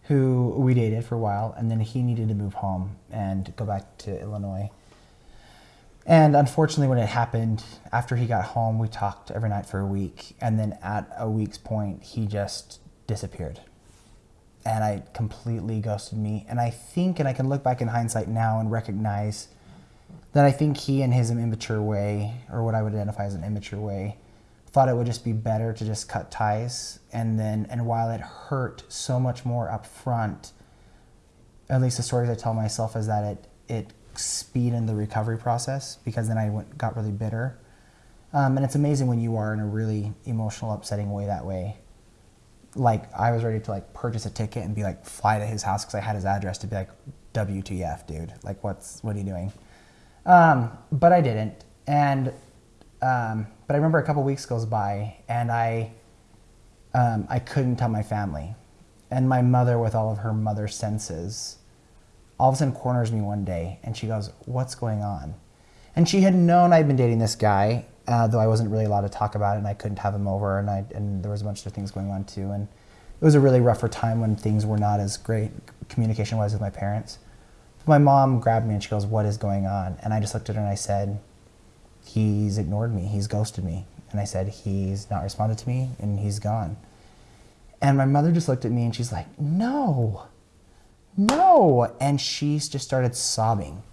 who we dated for a while, and then he needed to move home and go back to Illinois. And unfortunately, when it happened, after he got home, we talked every night for a week. And then at a week's point, he just disappeared. And I completely ghosted me. And I think, and I can look back in hindsight now and recognize that I think he, in his immature way, or what I would identify as an immature way, thought it would just be better to just cut ties. And then, and while it hurt so much more up front, at least the stories I tell myself is that it, it speeded the recovery process because then I went, got really bitter. Um, and it's amazing when you are in a really emotional, upsetting way that way. Like I was ready to like purchase a ticket and be like fly to his house because I had his address to be like WTF, dude. Like what's what are you doing? Um, but I didn't. And um, but I remember a couple weeks goes by and I um, I couldn't tell my family, and my mother, with all of her mother senses, all of a sudden corners me one day and she goes, "What's going on?" And she had known I'd been dating this guy, uh, though I wasn't really allowed to talk about it, and I couldn't have him over, and I and there was a bunch of things going on too, and it was a really rougher time when things were not as great communication wise with my parents. My mom grabbed me and she goes, "What is going on?" And I just looked at her and I said, "He's ignored me. He's ghosted me." And I said, "He's not responded to me, and he's gone." And my mother just looked at me and she's like, "No, no!" And she just started sobbing.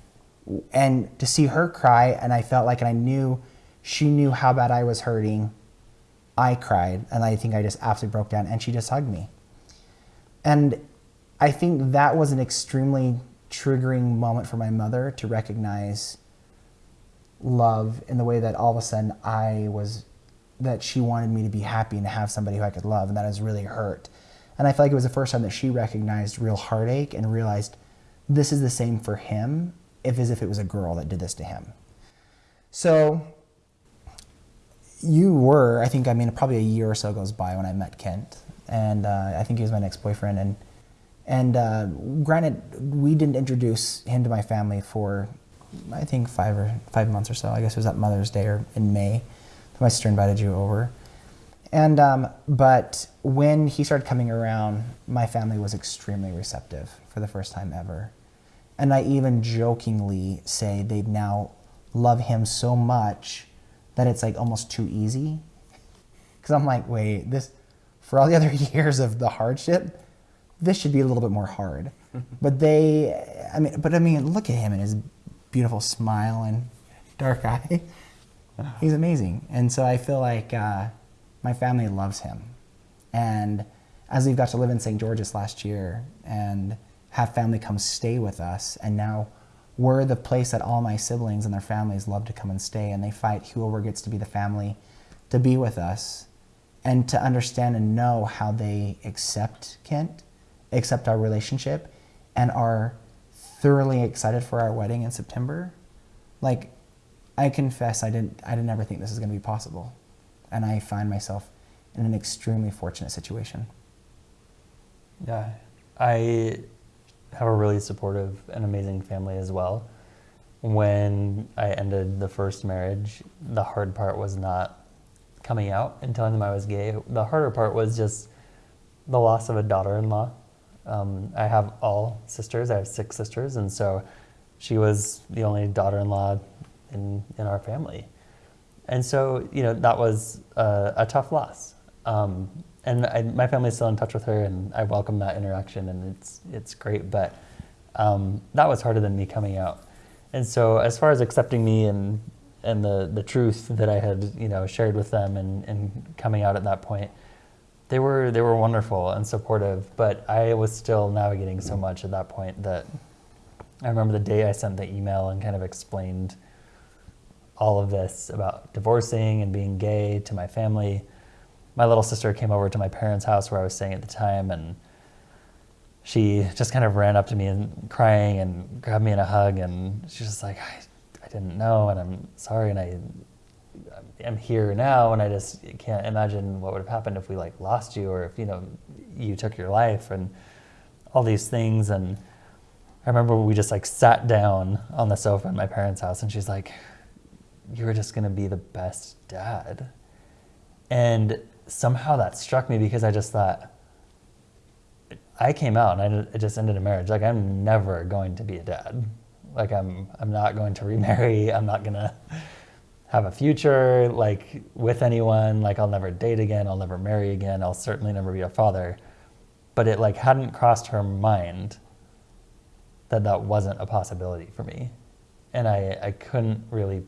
And to see her cry, and I felt like, and I knew she knew how bad I was hurting. I cried, and I think I just absolutely broke down, and she just hugged me. And I think that was an extremely triggering moment for my mother to recognize love in the way that all of a sudden I was, that she wanted me to be happy and to have somebody who I could love, and that has really hurt. And I feel like it was the first time that she recognized real heartache and realized this is the same for him, if as if it was a girl that did this to him. So you were, I think, I mean, probably a year or so goes by when I met Kent, and uh, I think he was my next boyfriend. And and uh, granted, we didn't introduce him to my family for, I think, five or five months or so. I guess it was at Mother's Day or in May. My sister invited you over, and um, but when he started coming around, my family was extremely receptive for the first time ever, and I even jokingly say they now love him so much that it's like almost too easy. Because I'm like, wait, this, for all the other years of the hardship, this should be a little bit more hard. but they, I mean, but I mean, look at him and his beautiful smile and dark eye. He's amazing. And so I feel like uh, my family loves him. And as we've got to live in St. George's last year and have family come stay with us, and now we're the place that all my siblings and their families love to come and stay, and they fight whoever gets to be the family to be with us and to understand and know how they accept Kent, accept our relationship, and are thoroughly excited for our wedding in September. Like, I confess, I didn't, I didn't ever think this was going to be possible, and I find myself in an extremely fortunate situation. Yeah, I have a really supportive and amazing family as well. When I ended the first marriage, the hard part was not coming out and telling them I was gay. The harder part was just the loss of a daughter-in-law. Um, I have all sisters. I have six sisters, and so she was the only daughter-in-law in in our family, and so you know that was a, a tough loss. Um, and I, my family's still in touch with her, and I welcome that interaction, and it's it's great. But um, that was harder than me coming out. And so, as far as accepting me and and the the truth that I had you know shared with them, and and coming out at that point, they were they were wonderful and supportive. But I was still navigating so much at that point that I remember the day I sent the email and kind of explained all of this about divorcing and being gay to my family. My little sister came over to my parents' house where I was staying at the time, and she just kind of ran up to me and crying and grabbed me in a hug, and she's just like, I, I didn't know, and I'm sorry, and I am here now, and I just can't imagine what would have happened if we like lost you, or if you know you took your life, and all these things, and I remember we just like sat down on the sofa in my parents' house, and she's like, "You're just gonna be the best dad," and somehow that struck me because I just thought I came out and I just ended a marriage. Like I'm never going to be a dad. Like I'm I'm not going to remarry. I'm not gonna have a future like with anyone. Like I'll never date again. I'll never marry again. I'll certainly never be a father. But it like hadn't crossed her mind that that wasn't a possibility for me, and I I couldn't really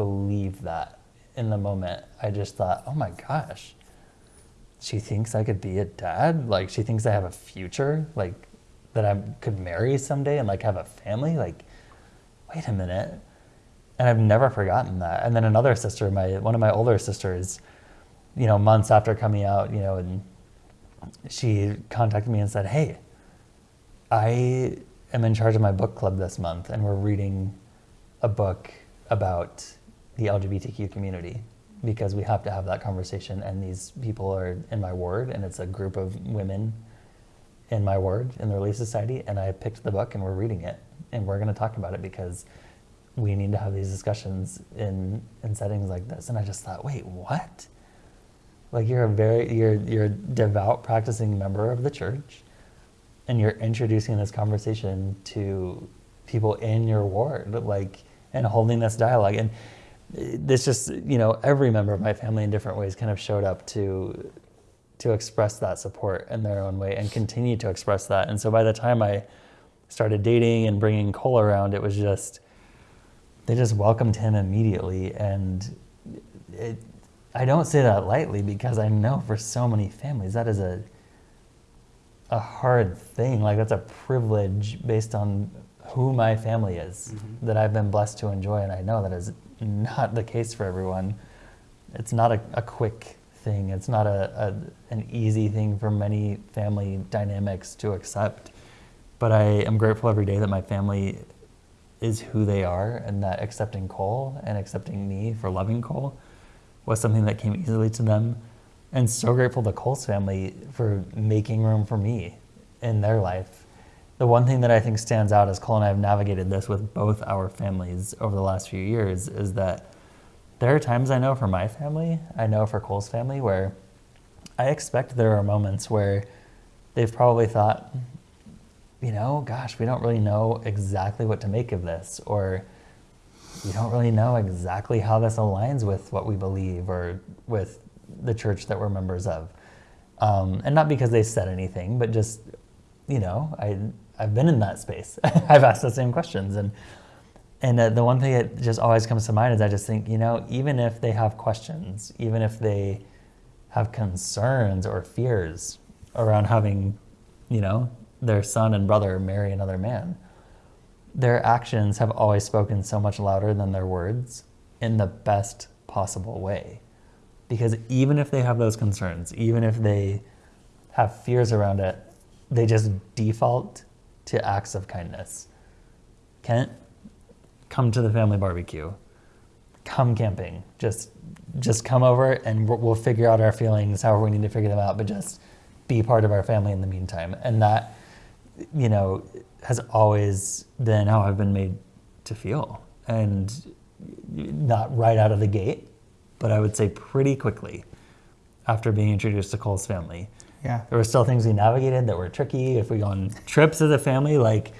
believe that in the moment. I just thought, oh my gosh she thinks I could be a dad. Like she thinks I have a future, like that I could marry someday and like have a family. Like, wait a minute. And I've never forgotten that. And then another sister, my one of my older sisters, you know, months after coming out, you know, and she contacted me and said, "Hey, I am in charge of my book club this month, and we're reading a book about the LGBTQ community." because we have to have that conversation and these people are in my ward and it's a group of women in my ward in the relief society and i picked the book and we're reading it and we're going to talk about it because we need to have these discussions in in settings like this and i just thought wait what like you're a very you're you're a devout practicing member of the church and you're introducing this conversation to people in your ward like and holding this dialogue and this just you know every member of my family in different ways kind of showed up to to express that support in their own way and continue to express that. And so by the time i started dating and bringing cole around it was just they just welcomed him immediately. And it, i don't say that lightly because i know for so many families that is a a hard thing. Like that's a privilege based on who my family is mm-hmm. that i've been blessed to enjoy. And i know that is not the case for everyone. It's not a, a quick thing. It's not a, a, an easy thing for many family dynamics to accept. But I am grateful every day that my family is who they are and that accepting Cole and accepting me for loving Cole was something that came easily to them. And so grateful to Cole's family for making room for me in their life the one thing that I think stands out as Cole and I have navigated this with both our families over the last few years is that there are times I know for my family, I know for Cole's family, where I expect there are moments where they've probably thought, you know, gosh, we don't really know exactly what to make of this, or we don't really know exactly how this aligns with what we believe or with the church that we're members of. Um, and not because they said anything, but just, you know, I I've been in that space. I've asked the same questions, and and uh, the one thing that just always comes to mind is I just think you know even if they have questions, even if they have concerns or fears around having, you know, their son and brother marry another man, their actions have always spoken so much louder than their words in the best possible way. Because even if they have those concerns, even if they have fears around it, they just default to acts of kindness. Kent, come to the family barbecue. Come camping. Just just come over and we'll figure out our feelings however we need to figure them out, but just be part of our family in the meantime. And that, you know, has always been how I've been made to feel. And not right out of the gate, but I would say pretty quickly after being introduced to Cole's family yeah. There were still things we navigated that were tricky. If we go on trips as a family, like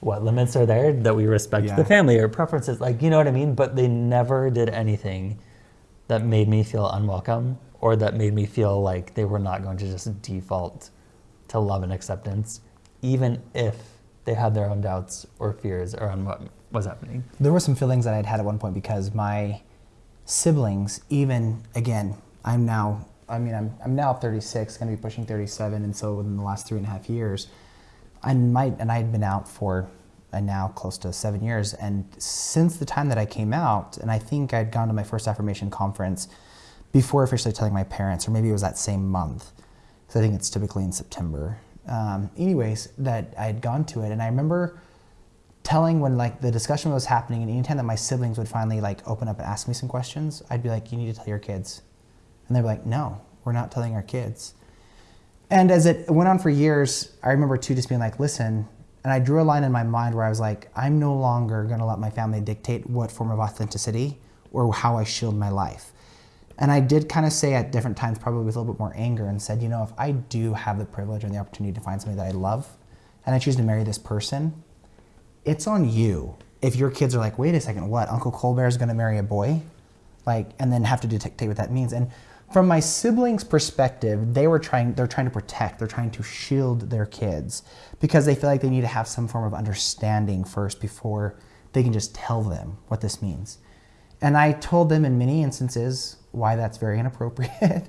what limits are there that we respect yeah. the family or preferences, like you know what I mean? But they never did anything that made me feel unwelcome or that made me feel like they were not going to just default to love and acceptance, even if they had their own doubts or fears around what was happening. There were some feelings that I'd had at one point because my siblings, even again, I'm now I mean, I'm, I'm now 36, going to be pushing 37, and so within the last three and a half years, I might, and I had been out for uh, now close to seven years, and since the time that I came out, and I think I'd gone to my first affirmation conference before officially telling my parents, or maybe it was that same month. So I think it's typically in September. Um, anyways, that I had gone to it, and I remember telling when like the discussion was happening, and anytime that my siblings would finally like open up and ask me some questions, I'd be like, "You need to tell your kids," and they're like, "No, we're not telling our kids." And as it went on for years, I remember too just being like, "Listen." And I drew a line in my mind where I was like, I'm no longer to let my family dictate what form of authenticity or how I shield my life. And I did kind of say at different times, probably with a little bit more anger, and said, you know, if I do have the privilege and the opportunity to find somebody that I love, and I choose to marry this person, it's on you. If your kids are like, wait a second, what? Uncle Colbert is going to marry a boy? Like, and then have to dictate what that means. And from my siblings' perspective, they were trying, they're trying to protect, they're trying to shield their kids because they feel like they need to have some form of understanding first before they can just tell them what this means. And I told them in many instances why that's very inappropriate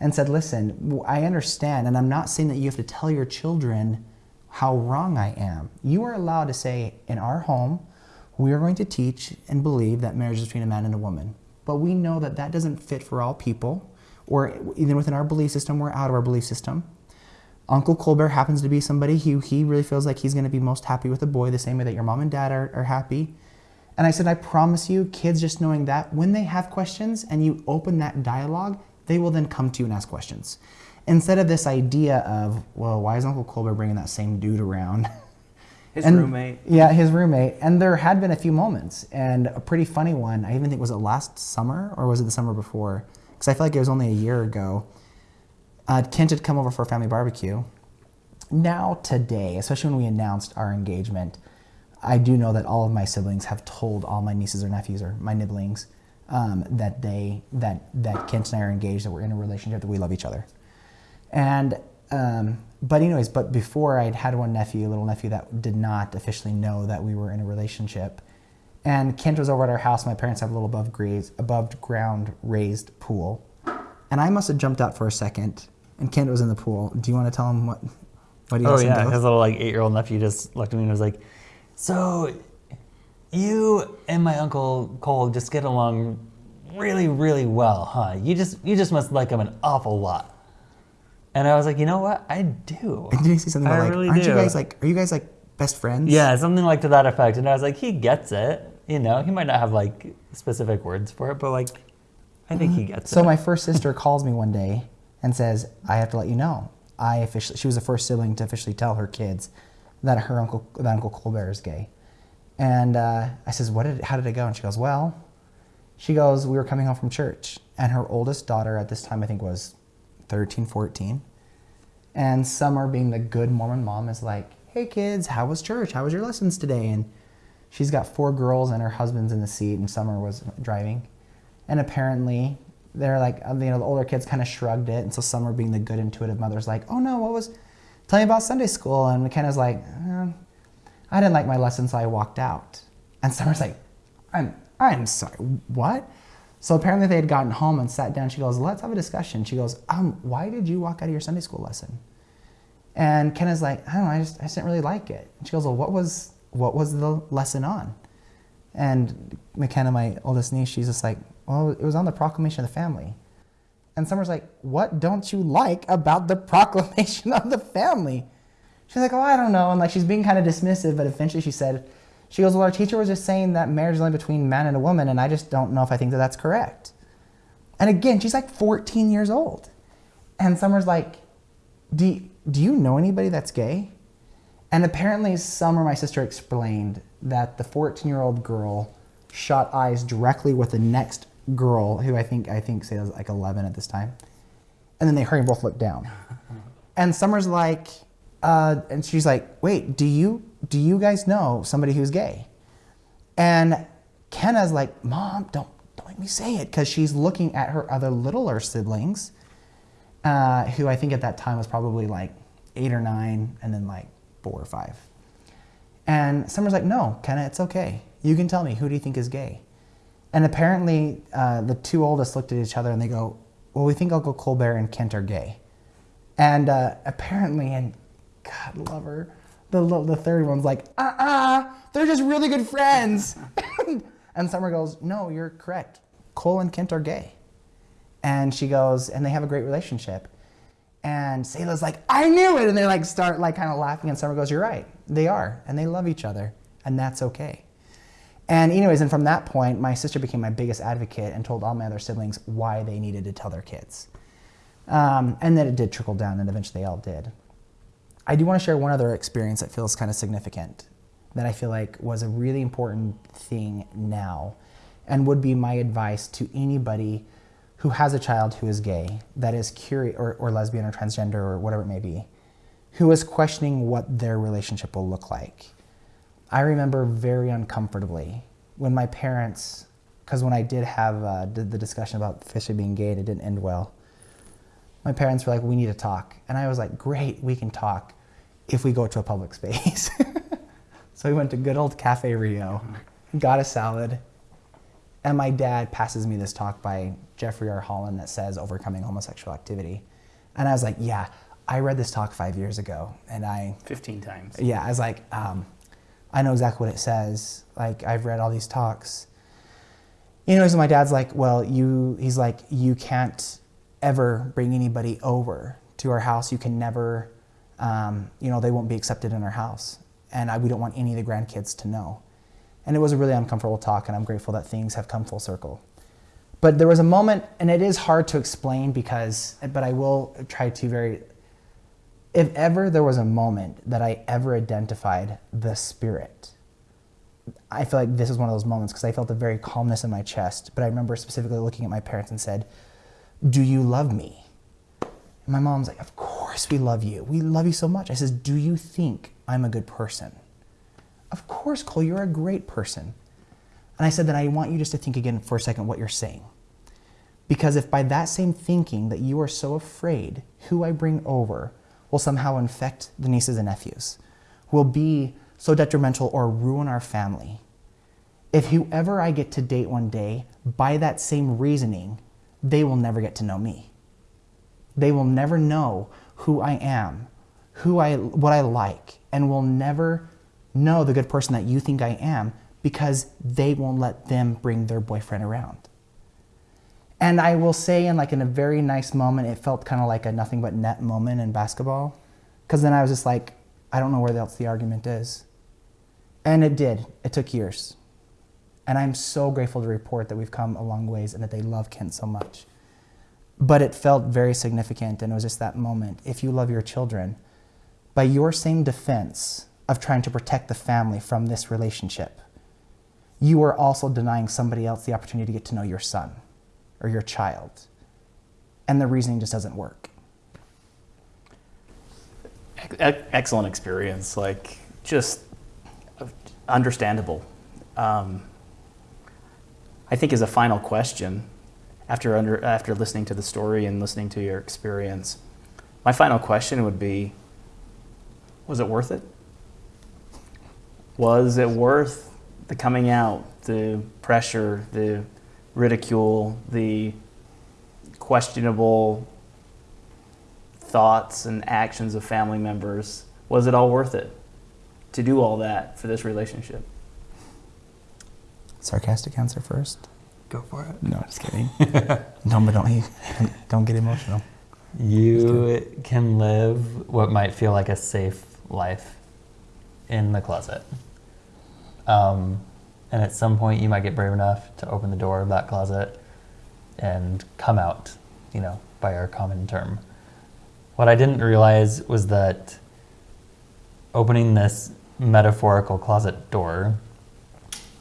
and said, listen, I understand, and I'm not saying that you have to tell your children how wrong I am. You are allowed to say, in our home, we are going to teach and believe that marriage is between a man and a woman. But we know that that doesn't fit for all people, or even within our belief system or out of our belief system. Uncle Colbert happens to be somebody who he really feels like he's going to be most happy with a boy, the same way that your mom and dad are, are happy. And I said, I promise you, kids just knowing that when they have questions and you open that dialogue, they will then come to you and ask questions. Instead of this idea of, well, why is Uncle Colbert bringing that same dude around? His And- roommate. Yeah, his roommate. And there had been a few moments, and a pretty funny one. I even think was it last summer or was it the summer before? Because I feel like it was only a year ago. Uh, Kent had come over for a family barbecue. Now today, especially when we announced our engagement, I do know that all of my siblings have told all my nieces or nephews or my nibblings um, that they that that Kent and I are engaged, that we're in a relationship, that we love each other. And um, but anyways, but before I'd had one nephew, a little nephew that did not officially know that we were in a relationship. And Kent was over at our house. My parents have a little above grade, above ground raised pool, and I must have jumped out for a second. And Kent was in the pool. Do you want to tell him what? What he Oh yeah, his little like eight-year-old nephew just looked at me and was like, "So, you and my uncle Cole just get along really, really well, huh? You just you just must like him an awful lot." And I was like, "You know what? I do." And did you say something I about like, really aren't you guys like, are you guys like best friends? Yeah, something like to that effect. And I was like, "He gets it." You know, he might not have like specific words for it, but like, I think he gets So it. my first sister calls me one day and says, "I have to let you know. I officially she was the first sibling to officially tell her kids that her uncle that Uncle Colbert is gay." And uh, I says, "What did? How did it go?" And she goes, "Well." She goes, "We were coming home from church, and her oldest daughter at this time I think was 13, 14. And Summer, being the good Mormon mom, is like, "Hey kids, how was church? How was your lessons today?" And she's got four girls, and her husband's in the seat, and Summer was driving. And apparently, they're like, uh, you know, the older kids kind of shrugged it, and so Summer, being the good intuitive mother's like, "Oh no, what was? Tell me about Sunday school." And McKenna's like, uh, "I didn't like my lesson, so I walked out." And Summer's like, "I'm, I'm sorry, what?" So apparently they had gotten home and sat down. She goes, "Let's have a discussion." She goes, "Um, why did you walk out of your Sunday school lesson?" And Kenna's like, "I don't know, I just, I just didn't really like it." And she goes, "Well, what was, what was the lesson on?" And McKenna, my oldest niece, she's just like, well, it was on the proclamation of the family. And Summer's like, what don't you like about the proclamation of the family? She's like, oh, I don't know. And like, she's being kind of dismissive, but eventually she said, she goes, well, our teacher was just saying that marriage is only between man and a woman, and I just don't know if I think that that's correct. And again, she's like 14 years old. And Summer's like, do do you know anybody that's gay? And apparently, Summer, my sister, explained that the 14 year old girl shot eyes directly with the next girl, who I think I think say was like 11 at this time, and then they hurry and both look down. And Summer's like, uh, and she's like, wait, do you do you guys know somebody who's gay? And Kenna's like, Mom, don't don't make me say it, because she's looking at her other littler siblings, uh, who I think at that time was probably like eight or nine, and then like four or five. And Summer's like, no, Kenna, it's okay. You can tell me. Who do you think is gay? And apparently, uh, the two oldest looked at each other and they go, well, we think Uncle Colbert and Kent are gay. And uh, apparently, and God love her, the, the third one's like, uh-uh, they're just really good friends. and Summer goes, no, you're correct. Cole and Kent are gay. And she goes, and they have a great relationship. And Selah's like, I knew it. And they like start like kind of laughing. And Summer goes, You're right. They are. And they love each other. And that's okay. And anyways, and from that point, my sister became my biggest advocate and told all my other siblings why they needed to tell their kids. Um, and then it did trickle down, and eventually they all did. I do want to share one other experience that feels kind of significant that I feel like was a really important thing now and would be my advice to anybody who has a child who is gay, that is curious, or, or lesbian or transgender or whatever it may be, who is questioning what their relationship will look like. I remember very uncomfortably when my parents, because when I did have uh, did the discussion about Fisher being gay and it didn't end well, my parents were like, we need to talk. And I was like, great, we can talk if we go to a public space. so we went to good old Cafe Rio, got a salad, and my dad passes me this talk by Jeffrey R. Holland that says overcoming homosexual activity. And I was like, yeah, I read this talk five years ago. And I, 15 times. yeah, I was like, um, I know exactly what it says. Like, I've read all these talks. You know, so my dad's like, well, you, he's like, you can't ever bring anybody over to our house. You can never, um, you know, they won't be accepted in our house. And I, we don't want any of the grandkids to know. And it was a really uncomfortable talk, and I'm grateful that things have come full circle. But there was a moment, and it is hard to explain because, but I will try to very, if ever there was a moment that I ever identified the spirit, I feel like this is one of those moments because I felt a very calmness in my chest. But I remember specifically looking at my parents and said, Do you love me? And my mom's like, Of course we love you. We love you so much. I says, Do you think I'm a good person? Of course, Cole, you're a great person. And I said that I want you just to think again for a second what you're saying. Because if by that same thinking that you are so afraid who I bring over will somehow infect the nieces and nephews, will be so detrimental or ruin our family, if whoever I get to date one day, by that same reasoning, they will never get to know me. They will never know who I am, who I, what I like, and will never know the good person that you think I am because they won't let them bring their boyfriend around. And I will say, in like in a very nice moment, it felt kind of like a nothing but net moment in basketball, because then I was just like, I don't know where else the argument is, and it did. It took years, and I'm so grateful to report that we've come a long ways and that they love Kent so much. But it felt very significant, and it was just that moment. If you love your children, by your same defense of trying to protect the family from this relationship, you are also denying somebody else the opportunity to get to know your son or your child. And the reasoning just doesn't work. Excellent experience. Like, just understandable. Um, I think as a final question, after under after listening to the story and listening to your experience, my final question would be: Was it worth it? Was it worth the coming out, the pressure, the ridicule, the questionable thoughts and actions of family members? Was it all worth it to do all that for this relationship? Sarcastic answer first. Go for it. No, just kidding. no, but don't don't get emotional. You can live what might feel like a safe life in the closet. Um, and at some point, you might get brave enough to open the door of that closet and come out, you know, by our common term. What I didn't realize was that opening this metaphorical closet door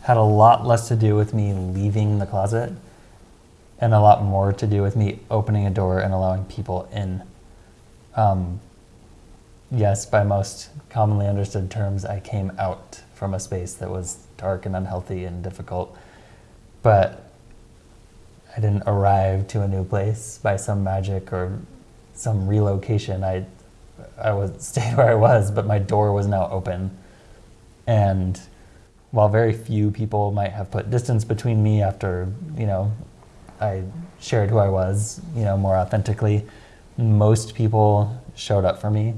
had a lot less to do with me leaving the closet and a lot more to do with me opening a door and allowing people in. Um, yes, by most commonly understood terms, I came out from a space that was dark and unhealthy and difficult. But I didn't arrive to a new place by some magic or some relocation. I I was stayed where I was, but my door was now open. And while very few people might have put distance between me after, you know, I shared who I was, you know, more authentically, most people showed up for me.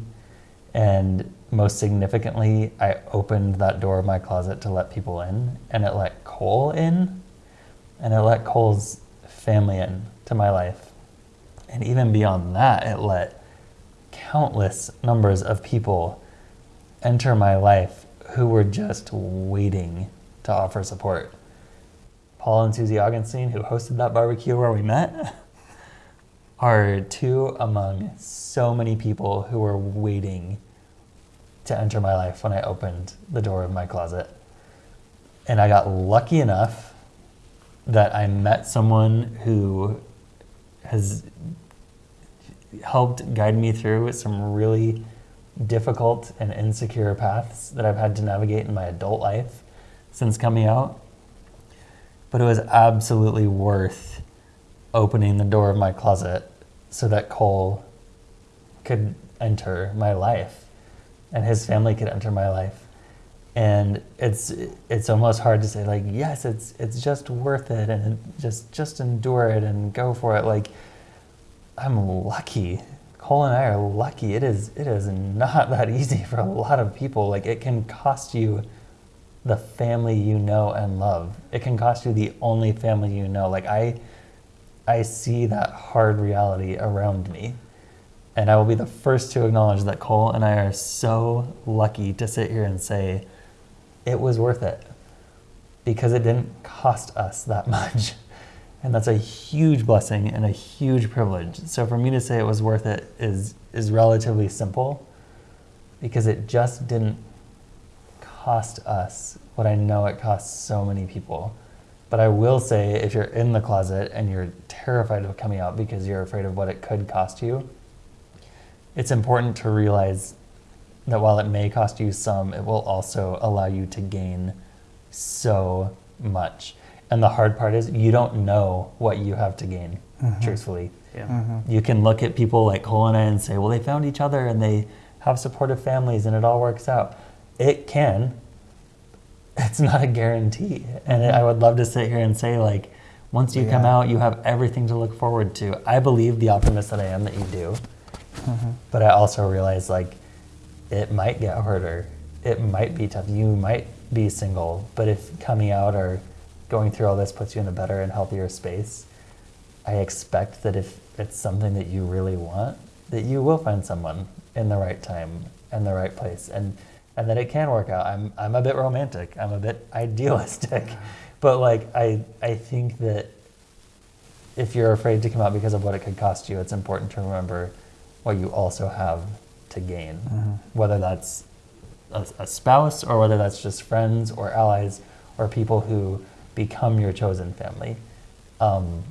And most significantly, I opened that door of my closet to let people in, and it let Cole in, and it let Cole's family in to my life. And even beyond that, it let countless numbers of people enter my life who were just waiting to offer support. Paul and Susie Augustine, who hosted that barbecue where we met, are two among so many people who were waiting to enter my life when I opened the door of my closet. And I got lucky enough that I met someone who has helped guide me through some really difficult and insecure paths that I've had to navigate in my adult life since coming out. But it was absolutely worth opening the door of my closet so that Cole could enter my life and his family could enter my life. And it's it's almost hard to say like yes it's it's just worth it and just just endure it and go for it like I'm lucky Cole and I are lucky. It is it is not that easy for a lot of people. Like it can cost you the family you know and love. It can cost you the only family you know. Like I I see that hard reality around me. And I will be the first to acknowledge that Cole and I are so lucky to sit here and say it was worth it because it didn't cost us that much. And that's a huge blessing and a huge privilege. So for me to say it was worth it is is relatively simple because it just didn't cost us what I know it costs so many people. But I will say if you're in the closet and you're terrified of coming out because you're afraid of what it could cost you, it's important to realize that while it may cost you some, it will also allow you to gain so much. And the hard part is you don't know what you have to gain, mm-hmm. truthfully. Yeah. Mm-hmm. You can look at people like Cole and I and say, well, they found each other and they have supportive families and it all works out. It can. It's not a guarantee. And I mm-hmm. would love to sit here and say, like, once you come out, you have everything to look forward to. I believe the optimist that I am that you do. Mm-hmm. But I also realize, like, it might get harder. It might be tough. You might be single. But if coming out or going through all this puts you in a better and healthier space, I expect that if it's something that you really want, that you will find someone in the right time and the right place, and and that it can work out. I'm I'm a bit romantic. I'm a bit idealistic, but like I I think that if you're afraid to come out because of what it could cost you, it's important to remember what you also have to gain, whether that's a, a spouse or whether that's just friends or allies or people who become your chosen family. Um,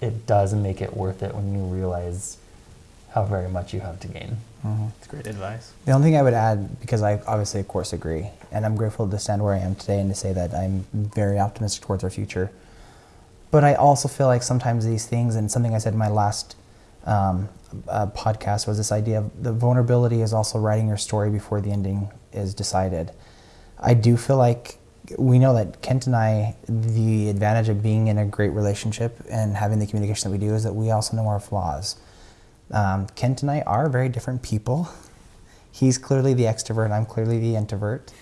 it does make it worth it when you realize how very much you have to gain. It's great advice. The only thing I would add, because I obviously, of course, agree, and I'm grateful to stand where I am today and to say that I'm very optimistic towards our future. But I also feel like sometimes these things, and something I said in my last um, uh, podcast was this idea of the vulnerability is also writing your story before the ending is decided. I do feel like we know that Kent and I, the advantage of being in a great relationship and having the communication that we do is that we also know our flaws. Um, Kent and I are very different people. He's clearly the extrovert, I'm clearly the introvert.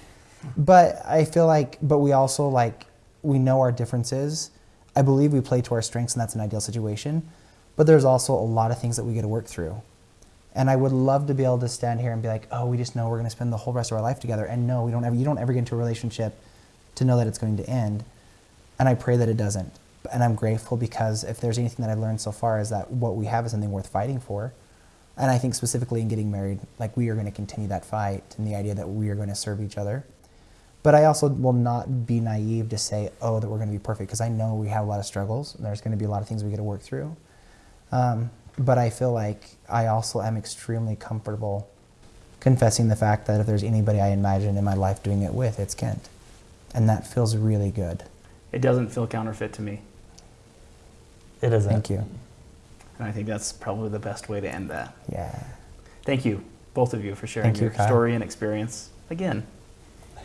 But I feel like, but we also like, we know our differences. I believe we play to our strengths, and that's an ideal situation. But there's also a lot of things that we get to work through. And I would love to be able to stand here and be like, oh, we just know we're going to spend the whole rest of our life together. And no, we don't ever, you don't ever get into a relationship to know that it's going to end. And I pray that it doesn't. And I'm grateful because if there's anything that I've learned so far is that what we have is something worth fighting for. And I think specifically in getting married, like we are going to continue that fight and the idea that we are going to serve each other. But I also will not be naive to say, oh, that we're going to be perfect because I know we have a lot of struggles and there's going to be a lot of things we got to work through. Um, but I feel like I also am extremely comfortable confessing the fact that if there's anybody I imagine in my life doing it with, it's Kent. And that feels really good. It doesn't feel counterfeit to me. It isn't. Thank you. And I think that's probably the best way to end that. Yeah. Thank you, both of you, for sharing Thank you, your Kyle. story and experience again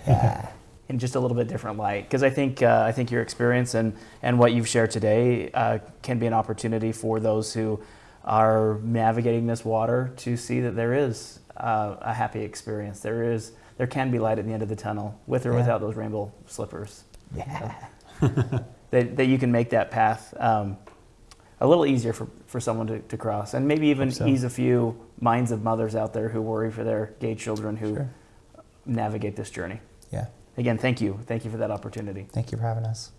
Yeah. in just a little bit different light. Because I think uh, I think your experience and and what you've shared today uh, can be an opportunity for those who are navigating this water to see that there is uh, a happy experience. There is there can be light at the end of the tunnel, with or Yeah. without those rainbow slippers. yeah. that, that you can make that path um, a little easier for, for someone to, to cross, and maybe even so. ease a few minds of mothers out there who worry for their gay children who Sure. navigate this journey. Again, thank you. Thank you for that opportunity. Thank you for having us.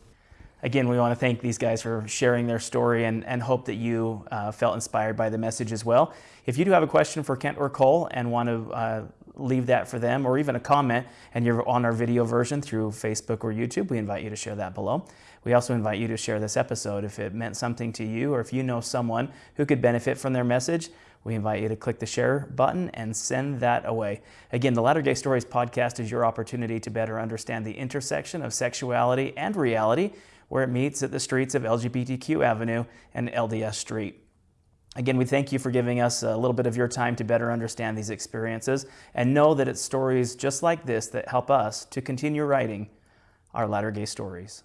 Again, we want to thank these guys for sharing their story and, and hope that you uh, felt inspired by the message as well. If you do have a question for Kent or Cole and want to uh, leave that for them or even a comment and you're on our video version through Facebook or YouTube, we invite you to share that below. We also invite you to share this episode if it meant something to you or if you know someone who could benefit from their message. We invite you to click the share button and send that away. Again, the Latter Gay Stories podcast is your opportunity to better understand the intersection of sexuality and reality where it meets at the streets of LGBTQ Avenue and LDS Street. Again, we thank you for giving us a little bit of your time to better understand these experiences and know that it's stories just like this that help us to continue writing our latter gay stories.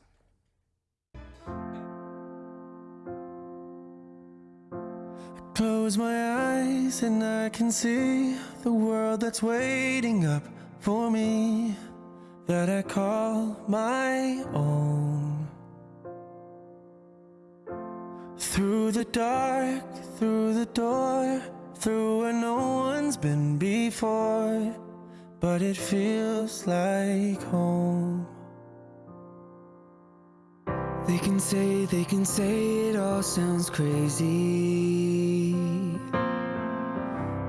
Close my eyes and I can see the world that's waiting up for me that I call my own. Through the dark, through the door, through where no one's been before, but it feels like home. They can say, they can say it all sounds crazy.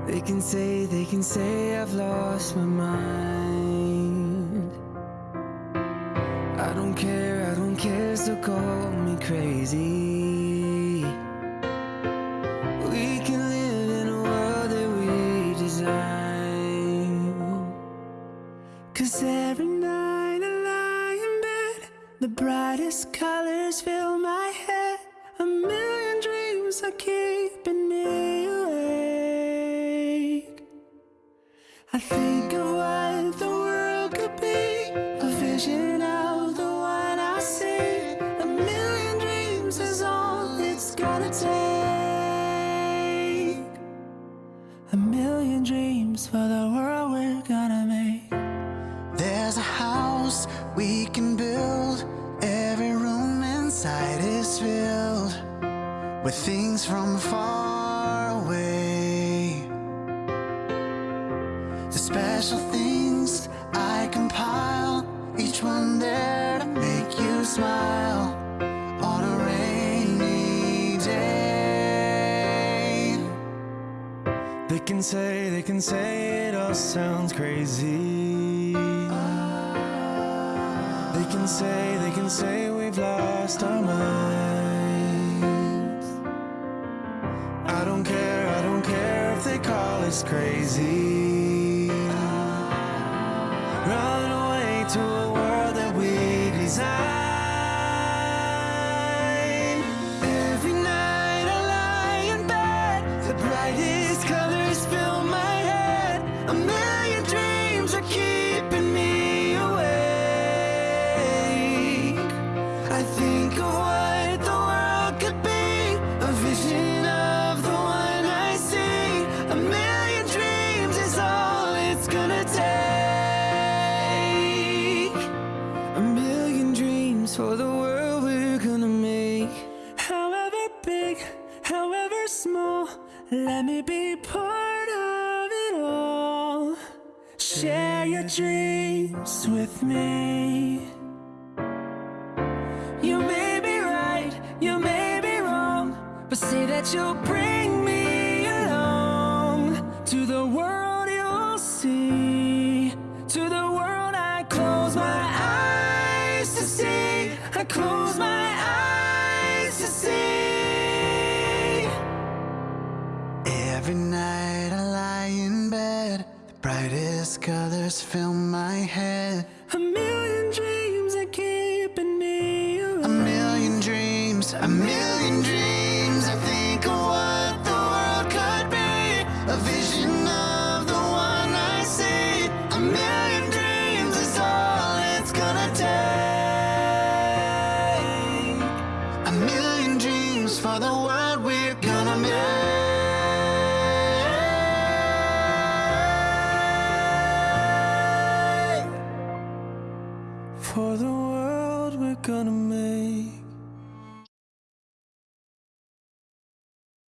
They can say, they can say I've lost my mind. I don't care, I don't care, so call me crazy. We can live in a world that we design. Cause every night I lie in bed, the brightest colors fill my head. A million dreams are keeping me I think of what the world could be, a vision of the one I see. A million dreams is all it's gonna take. A million dreams for the world we're gonna make. There's a house we can build. Every room inside is filled with things from far crazy. They can say, they can say we've lost our minds. I don't care, I don't care if they call us crazy. Run